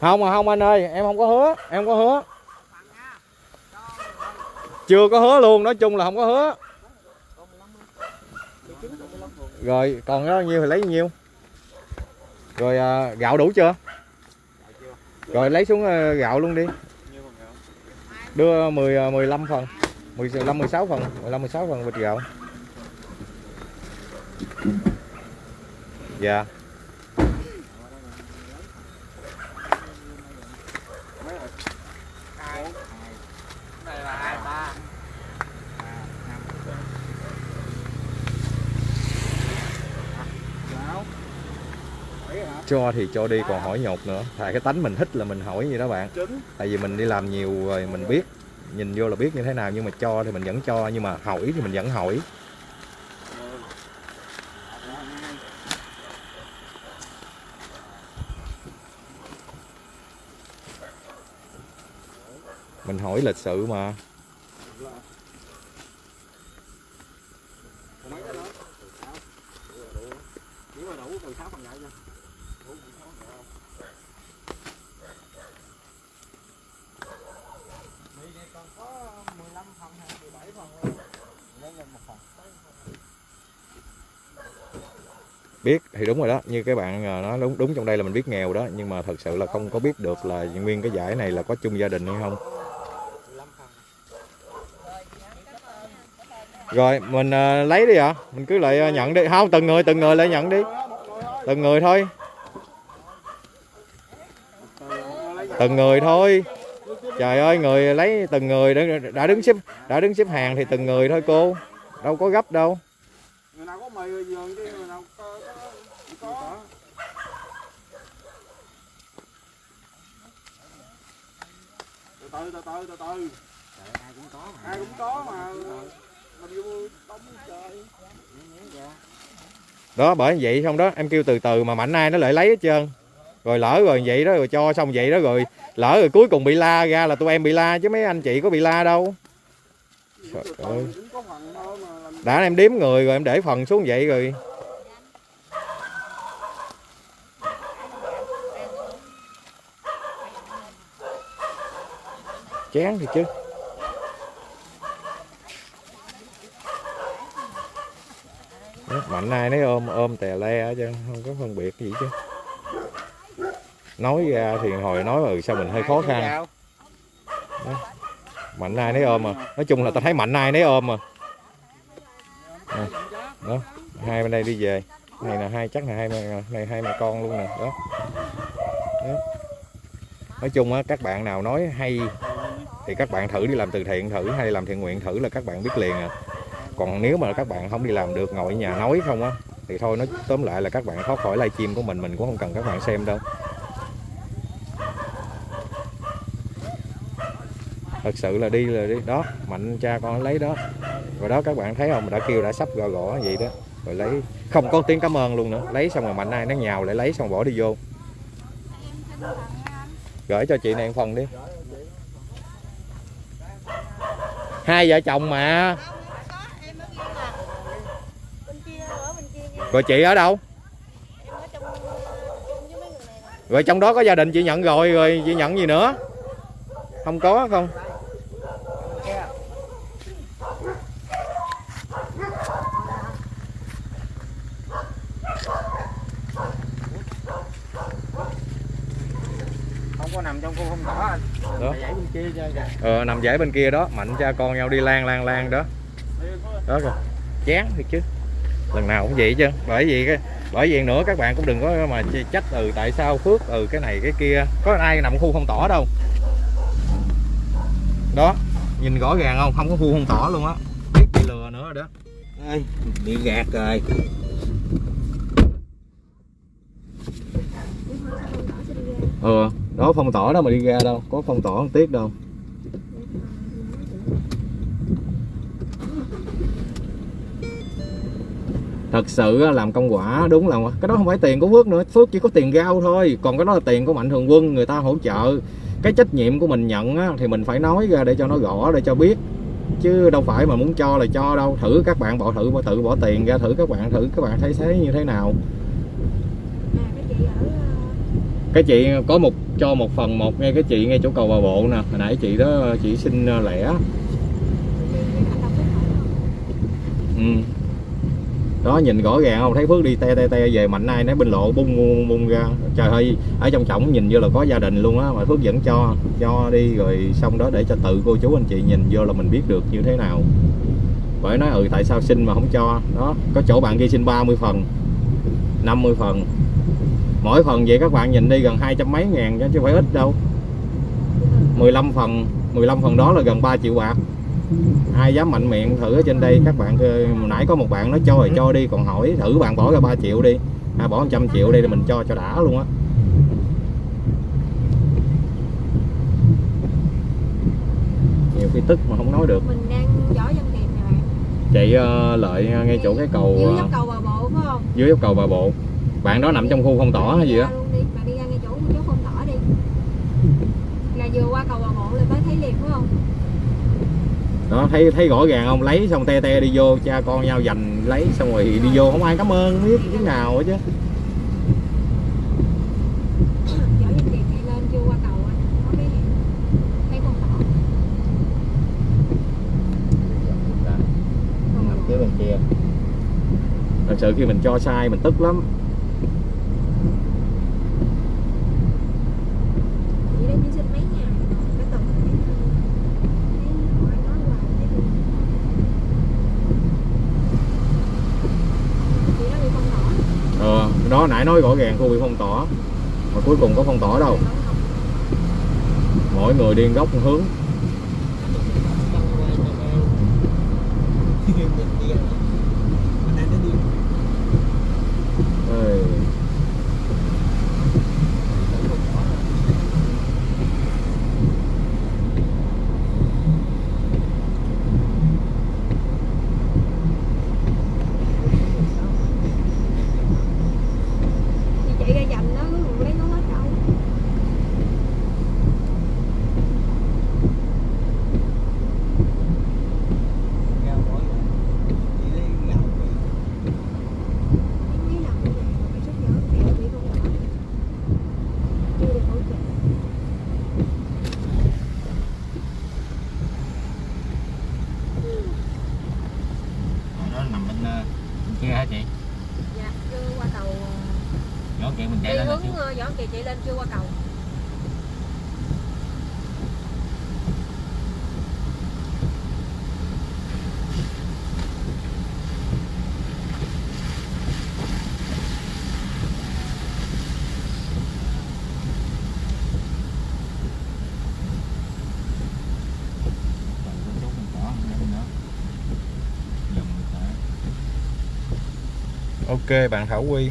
Không mà không anh ơi em không có hứa em không có hứa. Chưa có hứa luôn nói chung là không có hứa. Rồi còn bao nhiêu thì lấy nhiêu? Rồi à, gạo đủ chưa? Rồi lấy xuống ờ, gạo luôn đi. Đưa 10 15 ờ, phần. 15 16 phần. 15 16 phần bịch gạo. Dạ. Yeah rồi? hai này là hai ba Sáu. Bảy hả? Cho thì cho đi còn hỏi nhột nữa. Tại cái tánh mình thích là mình hỏi gì đó bạn. Tại vì mình đi làm nhiều rồi mình biết nhìn vô là biết như thế nào nhưng mà cho thì mình vẫn cho nhưng mà hỏi thì mình vẫn hỏi. Mình hỏi lịch sự mà? Nếu mà đủ từ 6 phần gạo nha. Biết thì đúng rồi đó. Như các bạn nó nói đúng đúng trong đây là mình biết nghèo đó. Nhưng mà thật sự là không có biết được là nguyên cái giải này là có chung gia đình hay không. Rồi mình uh, lấy đi ạ. Mình cứ lại uh, nhận đi. Không từng người từng người lại nhận đi. Từng người thôi. Từng người thôi trời ơi người lấy từng người đã, đã đứng xếp đã đứng xếp hàng thì từng người thôi cô đâu có gấp đâu Người nào có mì rồi giường chứ người nào có có có. Từ từ từ từ từ từ. ai cũng có mà Ai cũng có mà. Mình vô đóng trời. đó bởi vậy xong đó em kêu từ từ mà mạnh ai nó lại lấy hết trơn rồi lỡ rồi vậy đó rồi cho xong vậy đó rồi. Lỡ rồi cuối cùng bị la ra là tụi em bị la chứ mấy anh chị có bị la đâu. Trời ơi. đã em đếm người rồi em để phần xuống vậy rồi. Chán thì chứ. Mạnh ai nấy ôm ôm tè le hết trơn không có phân biệt gì chứ nói ra thì hồi nói ừ sao mình hơi khó khăn. Mạnh ai nấy ôm mà nói chung là tao thấy mạnh ai nấy ôm mà đó. Hai bên đây đi về. Này là hai, chắc là hai mẹ, này hai mẹ con luôn nè. Đó. đó. Nói chung á, các bạn nào nói hay thì các bạn thử đi làm từ thiện thử, hay làm thiện nguyện thử là các bạn biết liền à. Còn nếu mà các bạn không đi làm được, ngồi ở nhà nói không á, thì thôi, nói tóm lại là các bạn thoát khỏi livestream của mình mình cũng không cần các bạn xem đâu. Thật sự là đi là đi. Đó, mạnh cha con lấy đó. Rồi đó các bạn thấy không? Đã kêu đã sắp gò gõ vậy đó. Rồi lấy. Không có tiếng cảm ơn luôn nữa. Lấy xong rồi mạnh ai nó nhào lại lấy xong bỏ đi vô. Gửi cho chị này một phần đi. Hai vợ chồng mà. Rồi chị ở đâu? Rồi trong đó có gia đình chị nhận rồi. Rồi chị nhận gì nữa? Không có không không có nằm trong khu phong tỏa anh Đó. dãy bên kia chơi kìa ờ, nằm giải bên kia đó mạnh cha con nhau đi lan lan lan đó. Đó rồi chán thiệt chứ. Lần nào cũng vậy chứ bởi vì cái bởi vì nữa các bạn cũng đừng có mà trách ừ tại sao phước ừ cái này cái kia. Có ai nằm khu phong tỏa đâu. Đó nhìn rõ ràng không? Không có khu phong tỏa luôn á. Biết bị lừa nữa rồi đó. Ê, bị gạt rồi. Ờ đó phong tỏa đó mà đi ra đâu có phong tỏa không tiếc đâu thật sự làm công quả đúng là cái đó không phải tiền của Phước nữa. Phước chỉ có tiền rau thôi còn cái đó là tiền của Mạnh Thường Quân người ta hỗ trợ. Cái trách nhiệm của mình nhận á, thì mình phải nói ra để cho nó rõ để cho biết. Chứ đâu phải mà muốn cho là cho đâu. Thử các bạn bỏ thử bỏ tự bỏ tiền ra thử các bạn thử các bạn thấy thấy như thế nào. À cái chị ở ờ, cái chị có một cho một phần một ngay cái chị ngay chỗ cầu bà bộ nè. Hồi nãy chị đó chị xin ờ, lẻ. Bên đó, nhìn rõ ràng không? Thấy phước đi te te te về mạnh ai nấy bên lộ bung bung bung ra. Trời ơi, ở trong trọng nhìn vô là có gia đình luôn á, mà phước vẫn cho cho đi rồi xong đó để cho tự cô chú anh chị nhìn vô là mình biết được như thế nào. Bởi nói ừ tại sao xin mà không cho? Đó, có chỗ bạn kia xin 30 phần 50 phần. Mỗi phần vậy các bạn nhìn đi gần hai trăm mấy ngàn chứ không phải ít đâu. 15 phần 15 phần đó là gần 3 triệu bạc ai dám mạnh miệng thử ở trên đây các bạn nãy có một bạn nói cho rồi cho đi còn hỏi thử bạn bỏ ra 3 triệu đi. À, bỏ 100 triệu đi thì mình cho cho đã luôn á. Nhiều khi tức mà không nói được. Mình đang võ dân tiệm nè bạn. Chạy ờ, lợi ngay chỗ cái cầu dưới ờ, dốc cầu bà bộ phải không? dưới dốc cầu bà bộ. Bạn đó nằm trong khu phong tỏa hay gì Đi đó ra luôn đi bạn đi ra ngay chỗ chỗ phong tỏa đi là vừa qua cầu bà bộ là mới thấy liền phải không đó thấy thấy rõ ràng không? Lấy xong te te đi vô cha con nhau giành lấy xong rồi đi vô không ai cảm ơn không biết tiếng nào hết chứ. Bên kia. Thật sự khi mình cho sai mình tức lắm Chị đây chỉ xin mấy ngày cái tuần thấy thấy hỏi nói hoài thấy buồn. chị đó bị phong tỏa ờ đó, nãy nói rõ ràng khu bị phong tỏa, mà cuối cùng có phong tỏa đâu. Mỗi người điên góc một hướng Ê. nằm bên, ờ, bên kia hả chị dạ chưa qua cầu ờ, nhỏ kiện mình chạy đi lên là hướng chị ờ, võ kỳ chạy lên chưa qua cầu Còn có chỗ mình cỏ lên nữa dòng người ta ok bạn Thảo Quy.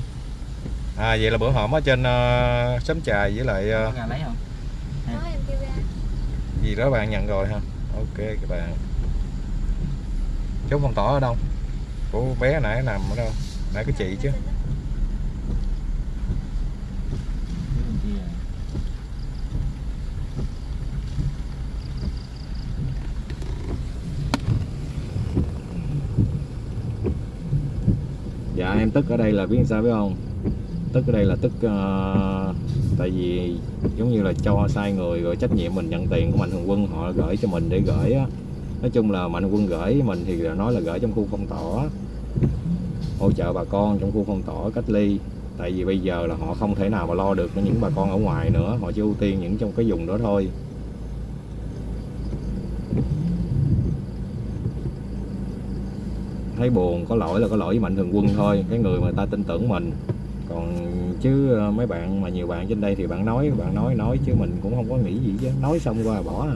À vậy là bữa hổm ở trên uh, xóm chài với lại ra lấy không? Đó em kêu ra. Gì đó bạn nhận rồi ha ok các bạn. Chốt phong tỏa ở đâu? Của bé nãy nằm ở đâu? Nãy cái chị chứ Phía bên kia dạ em tức ở đây là biết sao biết không? Tức ở đây là tức uh, tại vì giống như là cho sai người rồi trách nhiệm mình nhận tiền của mạnh thường quân họ gửi cho mình để gửi á. Nói chung là mạnh thường quân gửi mình thì là nói là gửi trong khu phong tỏa hỗ trợ bà con trong khu phong tỏa cách ly. Tại vì bây giờ là họ không thể nào mà lo được những bà con ở ngoài nữa họ chỉ ưu tiên những trong cái vùng đó thôi. Thấy buồn, có lỗi là có lỗi với mạnh thường quân thôi, cái người mà ta tin tưởng mình. Còn chứ ờ, mấy bạn mà nhiều bạn trên đây thì bạn nói bạn nói nói chứ mình cũng không có nghĩ gì chứ. Nói xong qua là bỏ à.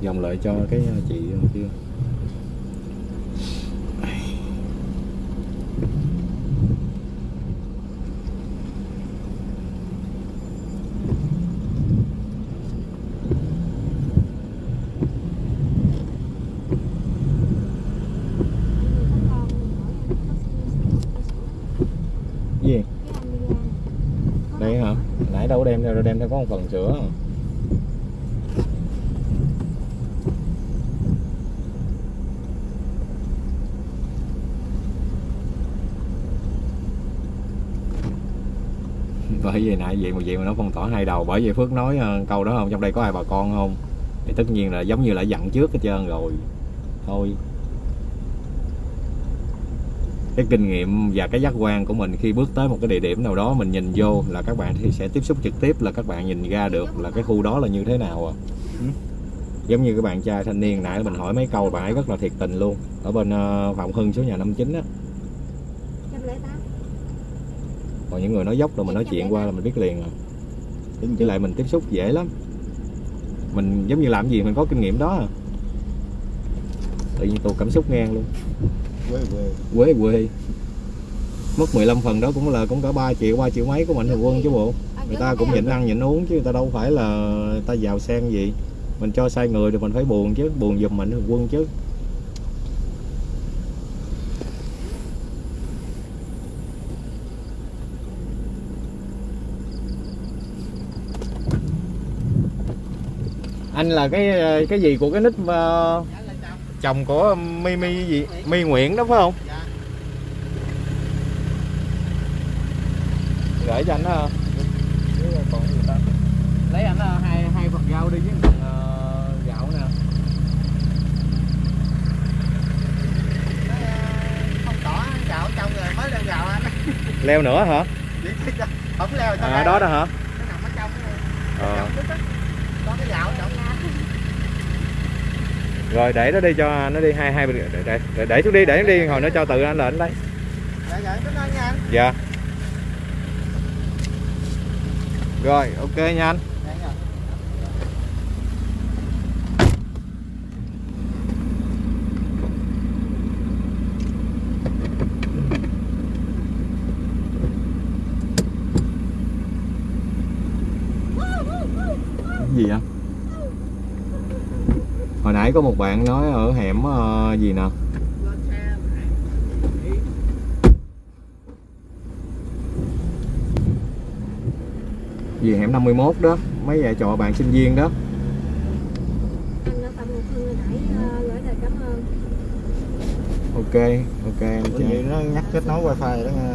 Dòng lại cho cái ờ, chị ờ, kia gì đây hả nãy đâu có không cần đem bởi vì nãy vậy mà vậy mà nó phong tỏa hai đầu, bởi vì phước nói ờ, câu đó không? Trong đây có ai bà con không? Thì tất nhiên là giống như là dặn trước hết trơn rồi. Thôi cái kinh nghiệm và cái giác quan của mình khi bước tới một cái địa điểm nào đó mình nhìn vô là các bạn thì sẽ tiếp xúc trực tiếp là các bạn nhìn ra được là cái khu đó là như thế nào à giống như cái bạn trai thanh niên nãy mình hỏi mấy câu bạn ấy rất là thiệt tình luôn. Ở bên ờ, Phạm Hưng số nhà 59 á. Còn những người nói dốc rồi mình nói chuyện qua là mình biết liền à. Với lại mình tiếp xúc dễ lắm. Mình giống như làm gì mình có kinh nghiệm đó à. Tự nhiên tôi cảm xúc ngang luôn quê quê. Quê quê. Mất 15 phần đó cũng là cũng cả 3 triệu 3 triệu mấy của mạnh thường quân chứ bộ. Người ta cũng nhịn ăn nhịn uống chứ người ta đâu phải là ta giàu sang gì. Mình cho sai người thì mình phải buồn chứ buồn giùm mạnh thường quân chứ. Anh là cái cái gì của cái nick uh, chồng của mi mi gì? Mi nguyễn đó phải không? Gửi cho anh đó còn gì ta? Lấy anh ờ, hai hai phần rau đi với phần ờ, gạo nè. Không tỏ gạo trong rồi mới lên gạo anh. Leo nữa hả? Không leo à đó đó hả? Nó nằm ở trong ờ. có cái gạo trong rồi để nó đi cho nó đi hai hai để để, để, để xuống đi để nó đi hồi nó cho tự anh là anh lấy. Dạ dạ anh. Dạ. Rồi ok nha anh dạ dạ Cái gì vậy hồi nãy có một bạn nói ở hẻm ờ, gì nè? Gì hẻm 51 đó mấy vợ trò bạn sinh viên đó. Ờ, ok ok em vậy nó nhắc kết nối wifi đó nha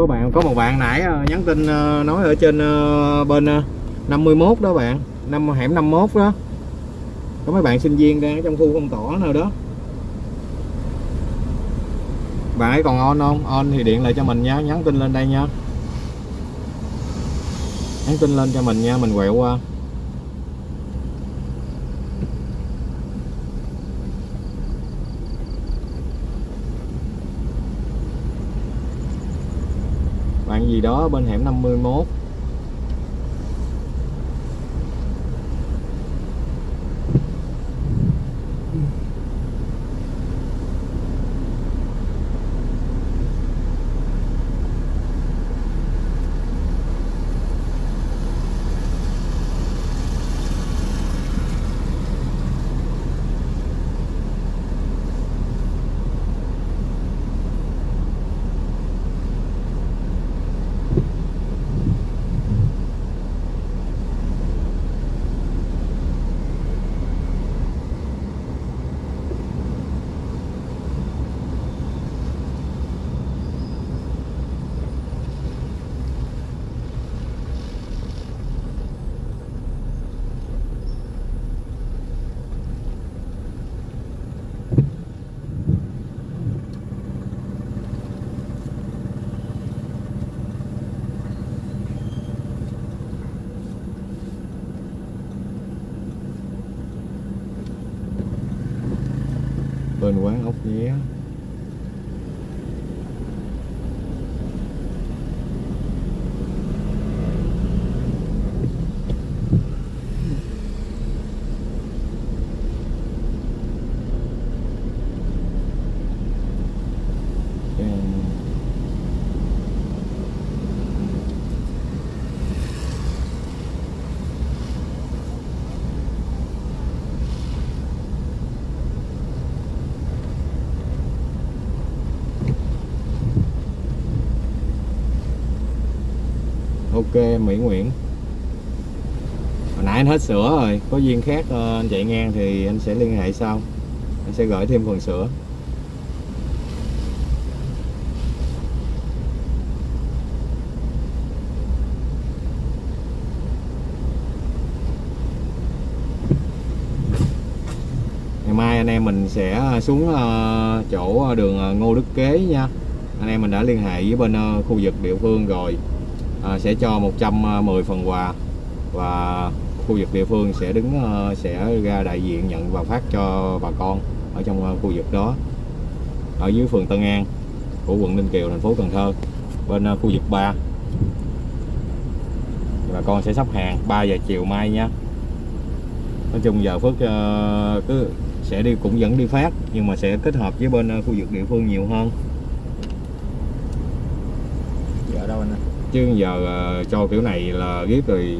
có bạn, có một bạn nãy ờ, nhắn tin ờ, nói ở trên ờ, bên 51 đó bạn, năm hẻm 51 đó. Có mấy bạn sinh viên đang ở trong khu phong tỏa nào đó. Bạn ấy còn on không? On thì điện lại cho mình nha, nhắn tin lên đây nha. Nhắn tin lên cho mình nha, mình quẹo qua. Gì đó bên hẻm 51 bên quán ốc nhé ok, Mỹ Nguyễn. Hồi nãy anh hết sữa rồi, có duyên khác ờ, anh chạy ngang thì anh sẽ liên hệ sau. Anh sẽ gửi thêm phần sữa. Ngày mai anh em mình sẽ ờ, xuống ờ, chỗ đường Ngô Đức Kế nha. Anh em mình đã liên hệ với bên khu vực địa phương rồi à, sẽ cho 110 à, phần quà. Và khu vực địa phương sẽ đứng à, sẽ ra đại diện nhận và phát cho bà con ở trong à, khu vực đó. Ở dưới phường Tân An của quận Ninh Kiều thành phố Cần Thơ bên khu vực 3 bà con sẽ sắp hàng 3 giờ chiều mai nha. Nói chung giờ Phước cứ sẽ đi cũng vẫn đi phát nhưng mà sẽ kết hợp với bên khu vực địa phương nhiều hơn Giờ ở đâu anh ơi? Chứ giờ ờ, cho kiểu này là ghép rồi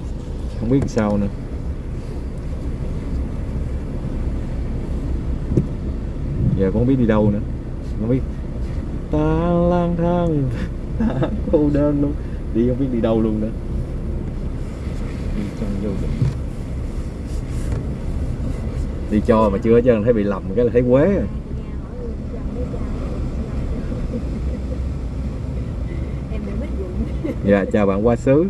không biết sao nữa. Giờ cũng không biết đi đâu nữa. Không biết. Ta lang thang. Ta cô đơn luôn. Đi không biết đi đâu luôn nữa. Đi trong vô định đi cho mà chưa hết trơn thấy bị lầm cái là thấy quế rồi em bị mất dụng dạ chào bạn qua xứ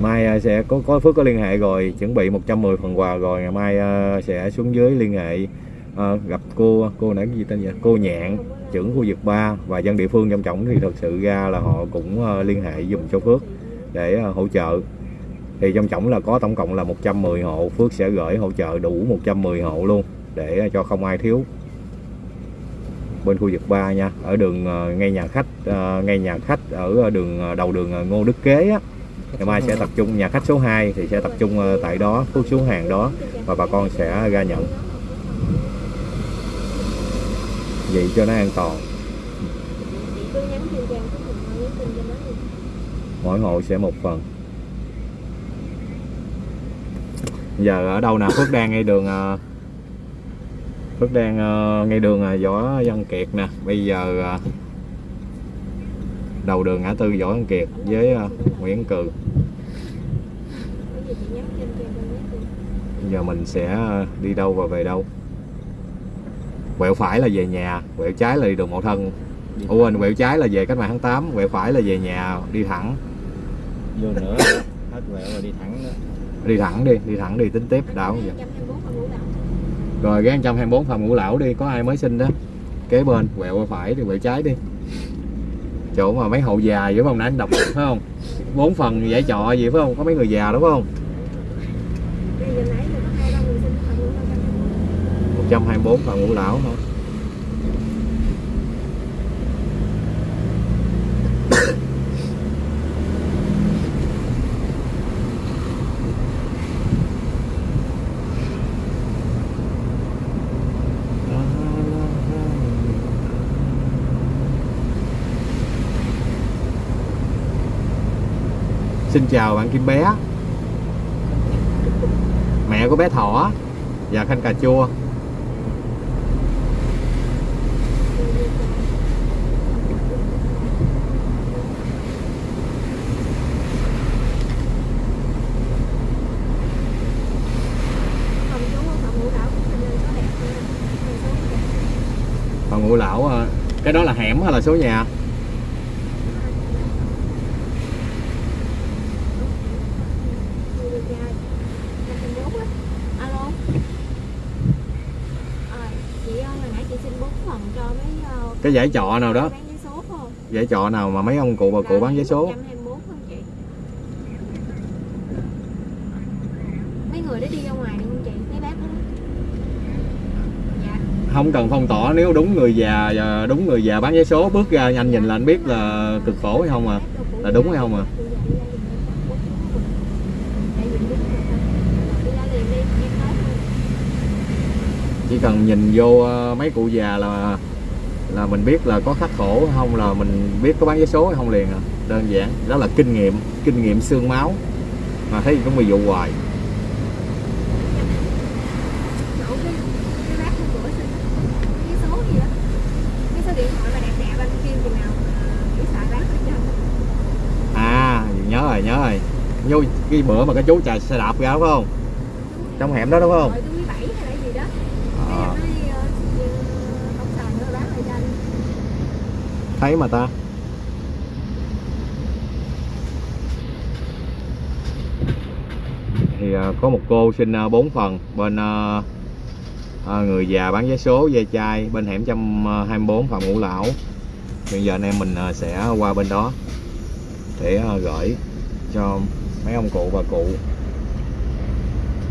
mai à, sẽ có có phước có liên hệ rồi chuẩn bị 110 phần quà rồi. Ngày mai à, sẽ xuống dưới liên hệ à, gặp cô cô nãy gì tên vậy cô nhạn trưởng khu vực 3 và dân địa phương trong trọng thì thật sự ra là họ cũng uh, liên hệ dùng cho phước để ờ, hỗ trợ. Thì trong tổng là có tổng cộng là 110 hộ, phước sẽ gửi hỗ trợ đủ 110 hộ luôn để ờ, cho không ai thiếu. Bên khu vực 3 nha, ở đường ờ, ngay nhà khách ngay nhà khách ở đường đầu đường Ngô Đức Kế á. Ngày mai sẽ tập trung, nhà khách số 2 thì sẽ tập trung tại đó, phước xuống hàng đó và bà con sẽ ra nhận. Vậy cho nó an toàn chị cứ nhắn tin cho em cái phần nhắn tin cho nó đi mỗi hộ sẽ một phần. Giờ ở đâu nào phước đang ngay đường ờ, phước đang ờ, ngay đường ờ, võ văn kiệt nè. Bây giờ đầu đường ngã tư võ văn kiệt với nguyễn cừ giờ mình sẽ đi đâu và về đâu? Quẹo phải là về nhà quẹo trái là đi đường mậu thân. Ủa quên quẹo trái là về cách mạng tháng 8 quẹo phải là về nhà đi thẳng vô nữa. Hết quẹo rồi đi thẳng đó đi thẳng đi đi thẳng đi tính tiếp đảo vậy? 124 phần ngũ đảo rồi cái 124 phòng ngũ lão đi có ai mới sinh đó? Kế bên quẹo qua phải thì quẹo trái đi. Chỗ mà mấy hậu già vậy phải không? Nãy anh đọc phải không? Bốn phần giải trọ gì phải không? Có mấy người già đúng không? Bây giờ nãy là có hai ba người sinh phần ngũ đảo 124 phòng ngũ lão thôi Xin chào bạn Kim Bé. Mẹ của bé Thỏ Và Khanh Cà Chua. Phòng ngủ ngũ lão à. Cái đó là hẻm hay là số nhà Người được trai. 124 á. Alo. Ờ, chị ơi, hồi nãy chị xin 4 phần cho mấy ờ, cái giải trọ nào đó? Giải trọ nào mà mấy ông cụ bà cụ bán vé số 124 không chị? Mấy người đó đi ra ngoài không chị? Mấy bác đó. Dạ. Không cần phong tỏa nếu đúng người già và đúng người già bán vé số Bước ra anh nhìn là anh biết là cực khổ hay không à Là đúng hay không à Chỉ cần nhìn vô ờ, mấy cụ già là là mình biết là có khắc khổ hay không là mình biết có bán vé số hay không liền à. Đơn giản đó là kinh nghiệm kinh nghiệm xương máu. Mà thấy cũng bị dụ hoài. À nhớ rồi nhớ rồi. Vô cái bữa mà cái chú chạy xe đạp ra đúng không? Trong hẻm đó đúng không Ờ. à, thấy mà ta. Thì à, có một cô xin à, 4 phần bên à, người già bán vé số, ve chai bên hẻm 124 phòng ngũ lão. Hiện giờ anh em mình sẽ qua bên đó để gửi cho mấy ông cụ bà cụ.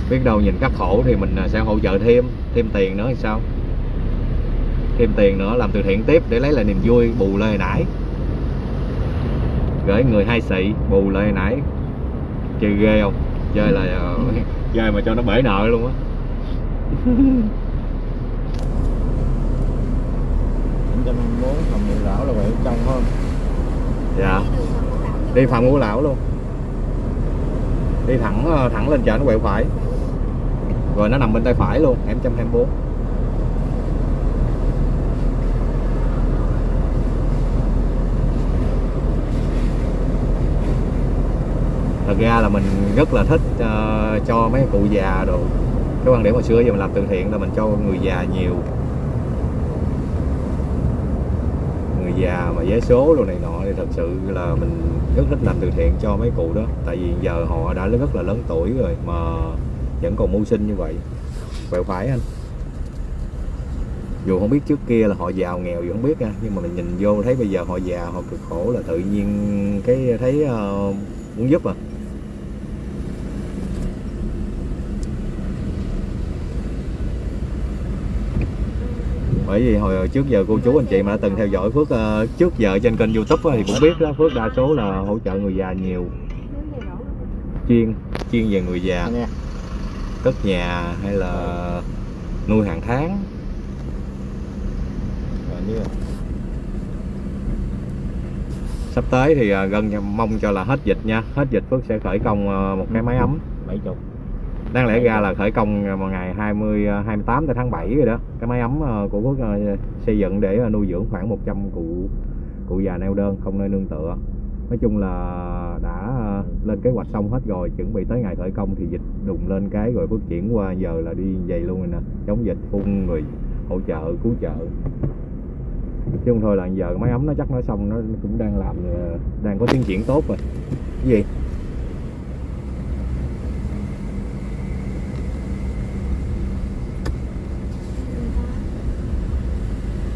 Biết đâu nhìn các khổ thì mình sẽ hỗ trợ thêm thêm tiền nữa thì sao? Thêm tiền nữa làm từ thiện tiếp để lấy lại niềm vui bù hồi nãy gửi người hai xị bù hồi nãy chơi ghê không? Chơi là ờ, chơi mà cho nó bể nợ luôn á. 724 Hầm Ngũ Lão là quẹo trong hơn. Dạ. Đi phạm ngũ lão luôn. Đi thẳng ờ, thẳng lên chợ nó quẹo phải. Rồi nó nằm bên tay phải luôn hẻm 124 thật ra là mình rất là thích uh, cho mấy cụ già đồ. Cái quan điểm hồi xưa giờ mình làm từ thiện là mình cho người già nhiều. Người già mà vé số đồ này nọ thì thật sự là mình rất thích làm từ thiện cho mấy cụ đó. Tại vì giờ họ đã rất là lớn tuổi rồi mà vẫn còn mưu sinh như vậy. Vậy phải anh. Dù không biết trước kia là họ giàu nghèo dù không biết nha nhưng mà mình nhìn vô thấy bây giờ họ già họ cực khổ là tự nhiên cái thấy uh, muốn giúp à. Bởi vì hồi trước giờ cô chú anh chị mà đã từng theo dõi Phước ờ, trước giờ trên kênh youtube thì cũng biết đó Phước đa số là hỗ trợ người già nhiều. Chuyên chuyên về người già. Cất nhà hay là nuôi hàng tháng. Sắp tới thì ờ, gần mong cho là hết dịch nha. Hết dịch Phước sẽ khởi công ờ, một cái máy ấm. 70 đáng lẽ ra là khởi công vào ngày 20 28 ờ, tới tháng 7 rồi đó. Cái máy ấm ờ, của quốc ờ, xây dựng để nuôi dưỡng khoảng 100 cụ cụ già neo đơn không nơi nương tựa. Nói chung là đã lên kế hoạch xong hết rồi, chuẩn bị tới ngày khởi công thì dịch đùng lên cái rồi phát chuyển qua giờ là đi vậy luôn rồi nè. Chống dịch phun người hỗ trợ, cứu trợ. Chứ không thôi là giờ máy ấm nó chắc nó xong, nó cũng đang làm đang có tiến triển tốt rồi. Cái gì?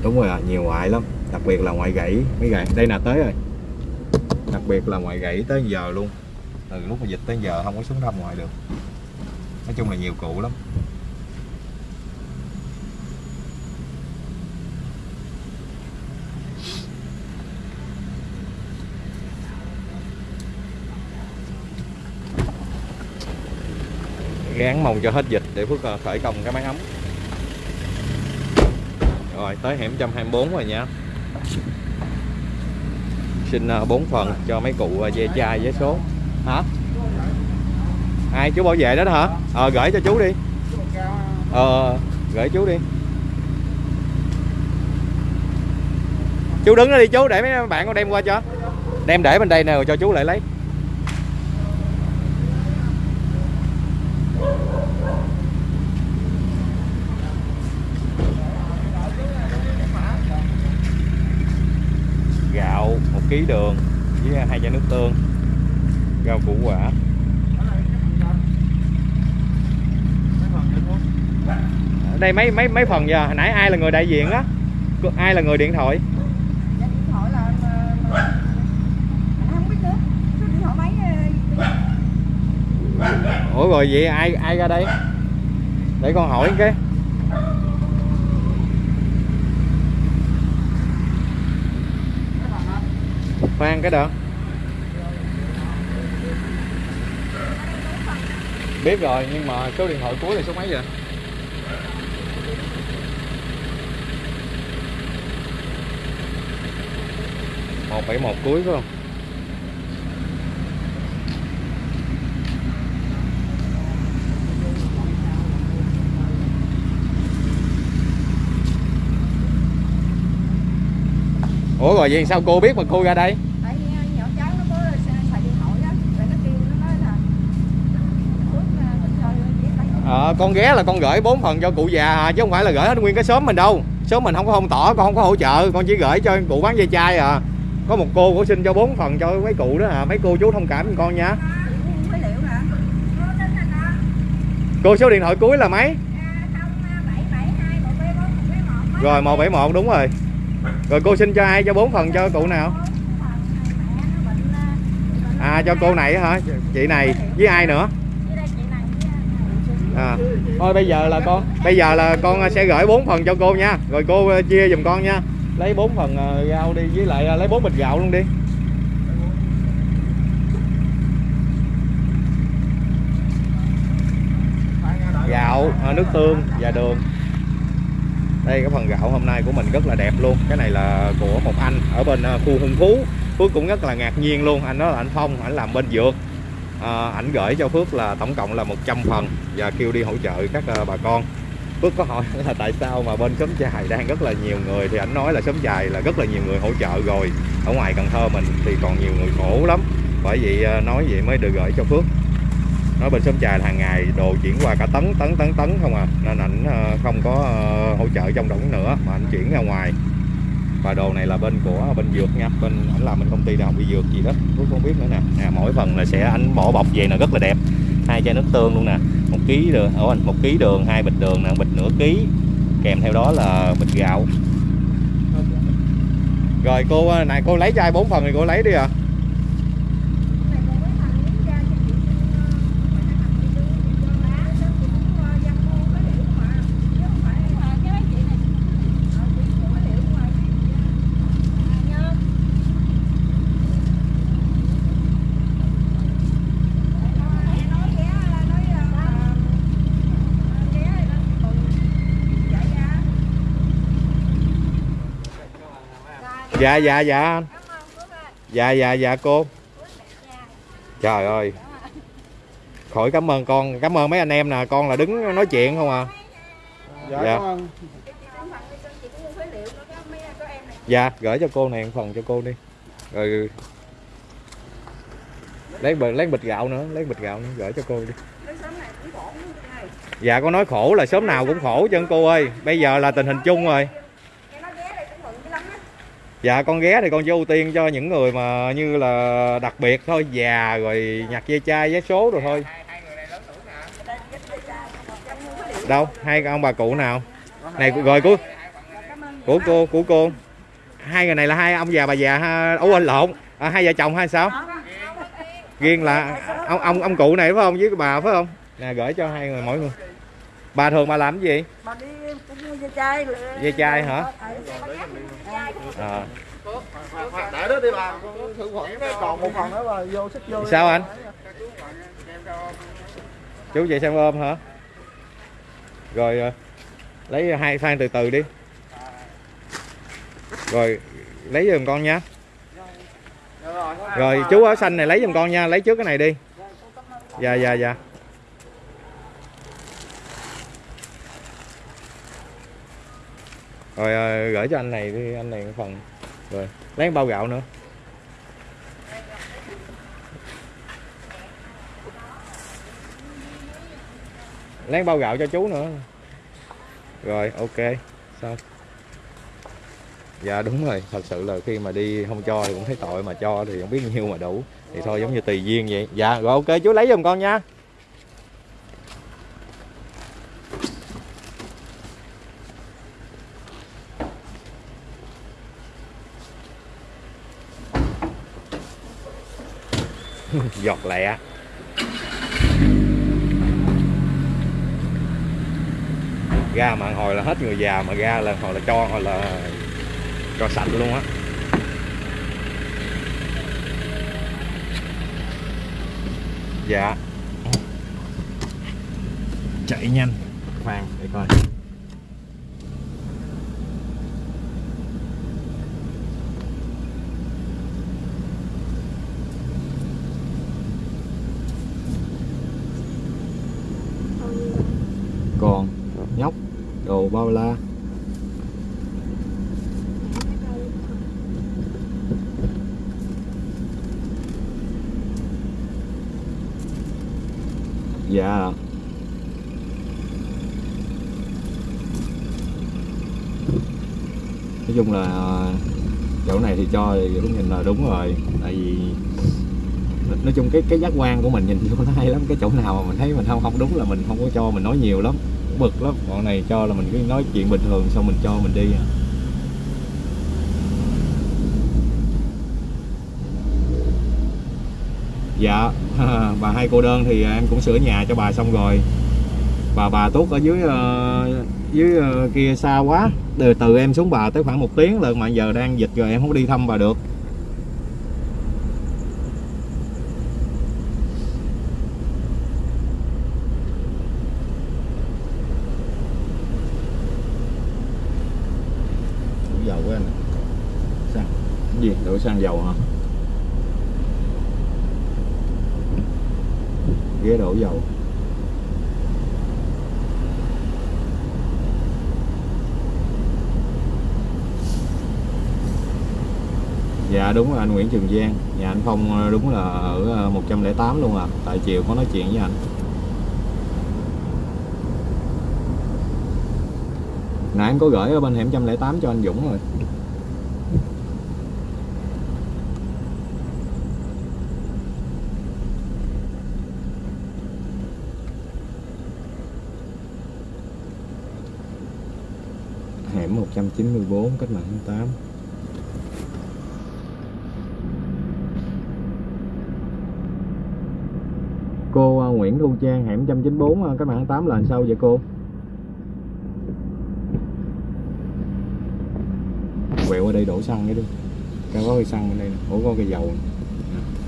Đúng rồi à, nhiều ngoại lắm đặc biệt là ngoại gãy mấy gãy đây là tới rồi. Đặc biệt là ngoại gãy tới giờ luôn. Từ lúc mà dịch tới giờ không có xuống thăm ngoại được. Nói chung là nhiều cụ lắm. Gán mong cho hết dịch để Phước ờ, khởi công cái máy ấm rồi tới hẻm 124 rồi nha. Xin à, bốn phần cho mấy cụ à, ve chai vé số. Hả? Ai chú bảo vệ đó, đó hả? Ờ gửi cho chú đi. Ờ gửi chú đi. Chú đứng đó đi chú để mấy bạn con đem qua cho. Đem để bên đây nè cho chú lại lấy. Ký đường với hai chai nước tương rau củ quả. Ở đây mấy mấy mấy phần giờ? Hồi nãy ai là người đại diện Có- ai là người điện thoại? Ủa rồi vậy ai ai ra đây? Để con hỏi cái khoan cái đó. Biết rồi, nhưng mà số điện thoại cuối là số mấy vậy? Một bảy một cuối, phải không? Ủa rồi vậy sao cô biết mà cô ra đây tại vì ờ, nhỏ cháu nó có xài xài điện thoại á rồi nó kêu nó nói là phước ờ, mình chơi à, con ghé là con gửi bốn phần cho cụ già chứ không phải là gửi hết nguyên cái xóm mình đâu. Xóm mình không có không tỏ con không có hỗ trợ con chỉ gửi cho cụ bán dây chai à. Có một cô cũng xin cho bốn phần cho mấy cụ đó à mấy cô chú thông cảm giùm con nha. Cô số điện thoại cuối là mấy? Bảy một rồi 171 đúng rồi. Rồi cô xin cho ai cho bốn phần cho cụ nào? À cho cô này hả? Chị này với ai nữa? Thôi bây giờ là con bây giờ là con sẽ gửi bốn phần cho cô nha. Rồi cô ờ, chia giùm con nha. Lấy bốn phần ờ, rau đi với lại lấy bốn bịch gạo luôn đi. Gạo nước tương và đường. Đây cái phần gạo hôm nay của mình rất là đẹp luôn. Cái này là của một anh ở bên khu Hưng Phú. Phước cũng rất là ngạc nhiên luôn. Anh đó là anh Phong anh làm bên dược Ờ, ảnh gửi cho Phước là tổng cộng là 100 phần và kêu đi hỗ trợ các à, bà con. Phước có hỏi là tại sao mà bên xóm chài đang rất là nhiều người thì ảnh nói là xóm chài là rất là nhiều người hỗ trợ rồi. Ở ngoài Cần Thơ mình thì còn nhiều người khổ lắm. Bởi vậy à, nói vậy mới được gửi cho Phước. Nói bên xóm chài là hàng ngày đồ chuyển qua cả tấn tấn tấn tấn không à. Nên ảnh ờ, không có hỗ trợ trong đống nữa mà ảnh chuyển ra ngoài và đồ này là bên của bên dược nha. Bên ảnh làm bên công ty đại học y dược gì đó. Phước không biết nữa nè. Nè mỗi phần là sẽ anh bỏ bọc về là rất là đẹp. Hai chai nước tương luôn nè. Một ký đường anh một ký đường hai bịch đường nè bịch nửa ký. Kèm theo đó là bịch gạo. Rồi cô ờ, này cô lấy chai bốn phần thì cô lấy đi à Này còn mấy thằng miếng da cho chị ờ, phải thằng chị đưa cho lá đó chị cũng ờ, dăm mua cái liệu mà chứ không phải là cái mấy chị này ờ, chị mua cái liệu mà chị nhớ nói nói ghé nói ờ, ghé tuần chạy ra dạ dạ dạ. Dạ dạ dạ cô. Trời ơi. Khỏi cảm ơn con. Cảm ơn mấy anh em nè. Con là đứng nói chuyện không à? Dạ, Dạ. dạ gửi cho cô này một phần cho cô đi. Rồi lấy bịch lấy bịch gạo nữa lấy bịch gạo nữa gửi cho cô đi. Dạ con nói khổ là sớm nào cũng khổ chân cô ơi. Bây giờ là tình hình chung rồi Nghe nói ghé đây cũng mừng dữ lắm á. Dạ con ghé thì con chỉ ưu tiên cho những người mà như là đặc biệt thôi già rồi nhặt dây chai vé số rồi thôi. Đâu? Hai ông bà cụ nào? Này rồi của của cô của cô. Hai người này là hai ông già bà già ha? Ủa anh lộn. À, hai vợ chồng hay sao? Riêng là ông ông ông cụ này phải không? Với bà phải không? Nè gửi cho hai người mỗi người. Bà thường bà làm cái gì? Bà đi cũng mua dây chai. Dây chai hả? À, để đó đi bà thử khuẩn còn một phần nữa bà vô xích vô sao anh? Chú về xem ôm hả? Rồi ờ, lấy hai phan từ từ đi. Rồi lấy giùm con nha. Rồi chú áo xanh này lấy giùm con nha lấy trước cái này đi. Dạ dạ dạ. Rồi ờ, gửi cho anh này đi, anh này một phần. Rồi, lấy một bao gạo nữa. Lấy một bao gạo cho chú nữa. Rồi, ok, xong. Dạ đúng rồi. Thật sự là khi mà đi không cho thì cũng thấy tội, mà cho thì không biết nhiêu mà đủ. Thì thôi, giống như tùy duyên vậy. Dạ rồi, ok, chú lấy giùm con nha. Giọt lẹ ra mà hồi là hết người già mà ra là hồi là cho hồi là cho sạch luôn á. Dạ. Chạy nhanh. Khoan để coi con nhóc đồ bao la dạ nói chung là chỗ này thì cũng nhìn là đúng rồi. Tại vì nói chung cái cái giác quan của mình nhìn vô nó hay lắm. Cái chỗ nào mà mình thấy mình không không đúng là mình không có cho mình nói nhiều lắm. Bực lắm. Bọn này cho là mình cứ nói chuyện bình thường xong mình cho mình đi. Dạ. Bà hai cô đơn thì em cũng sửa nhà cho bà xong rồi bà bà tuốt ở dưới ờ, dưới ờ, kia xa quá. Từ từ em xuống bà tới khoảng một tiếng lận mà giờ đang dịch rồi em không đi thăm bà được. Dầu của anh sang gì? Đổi sang dầu hả? Ghế đổ dầu. Dạ đúng rồi anh Nguyễn Trường Giang. Nhà anh Phong ờ, đúng là ở ờ, 108 luôn à. Tại chiều có nói chuyện với anh. Nãy anh có gửi ở bên hẻm 108 cho anh Dũng rồi. Hẻm 194 cách mạng 8 Cô ờ, Nguyễn Thu Trang hẻm 194 ờ, cách mạng 8 là làm sao vậy cô? quẹo ở đây đổ xăng cái đi cái có cây xăng bên đây nè Ủa có cây dầu này. Nè.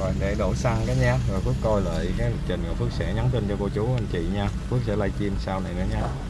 rồi để đổ xăng cái nha rồi Phước coi lại cái lịch trình, rồi Phước sẽ nhắn tin cho cô chú, anh chị nha. Phước sẽ livestream sau này nữa nha.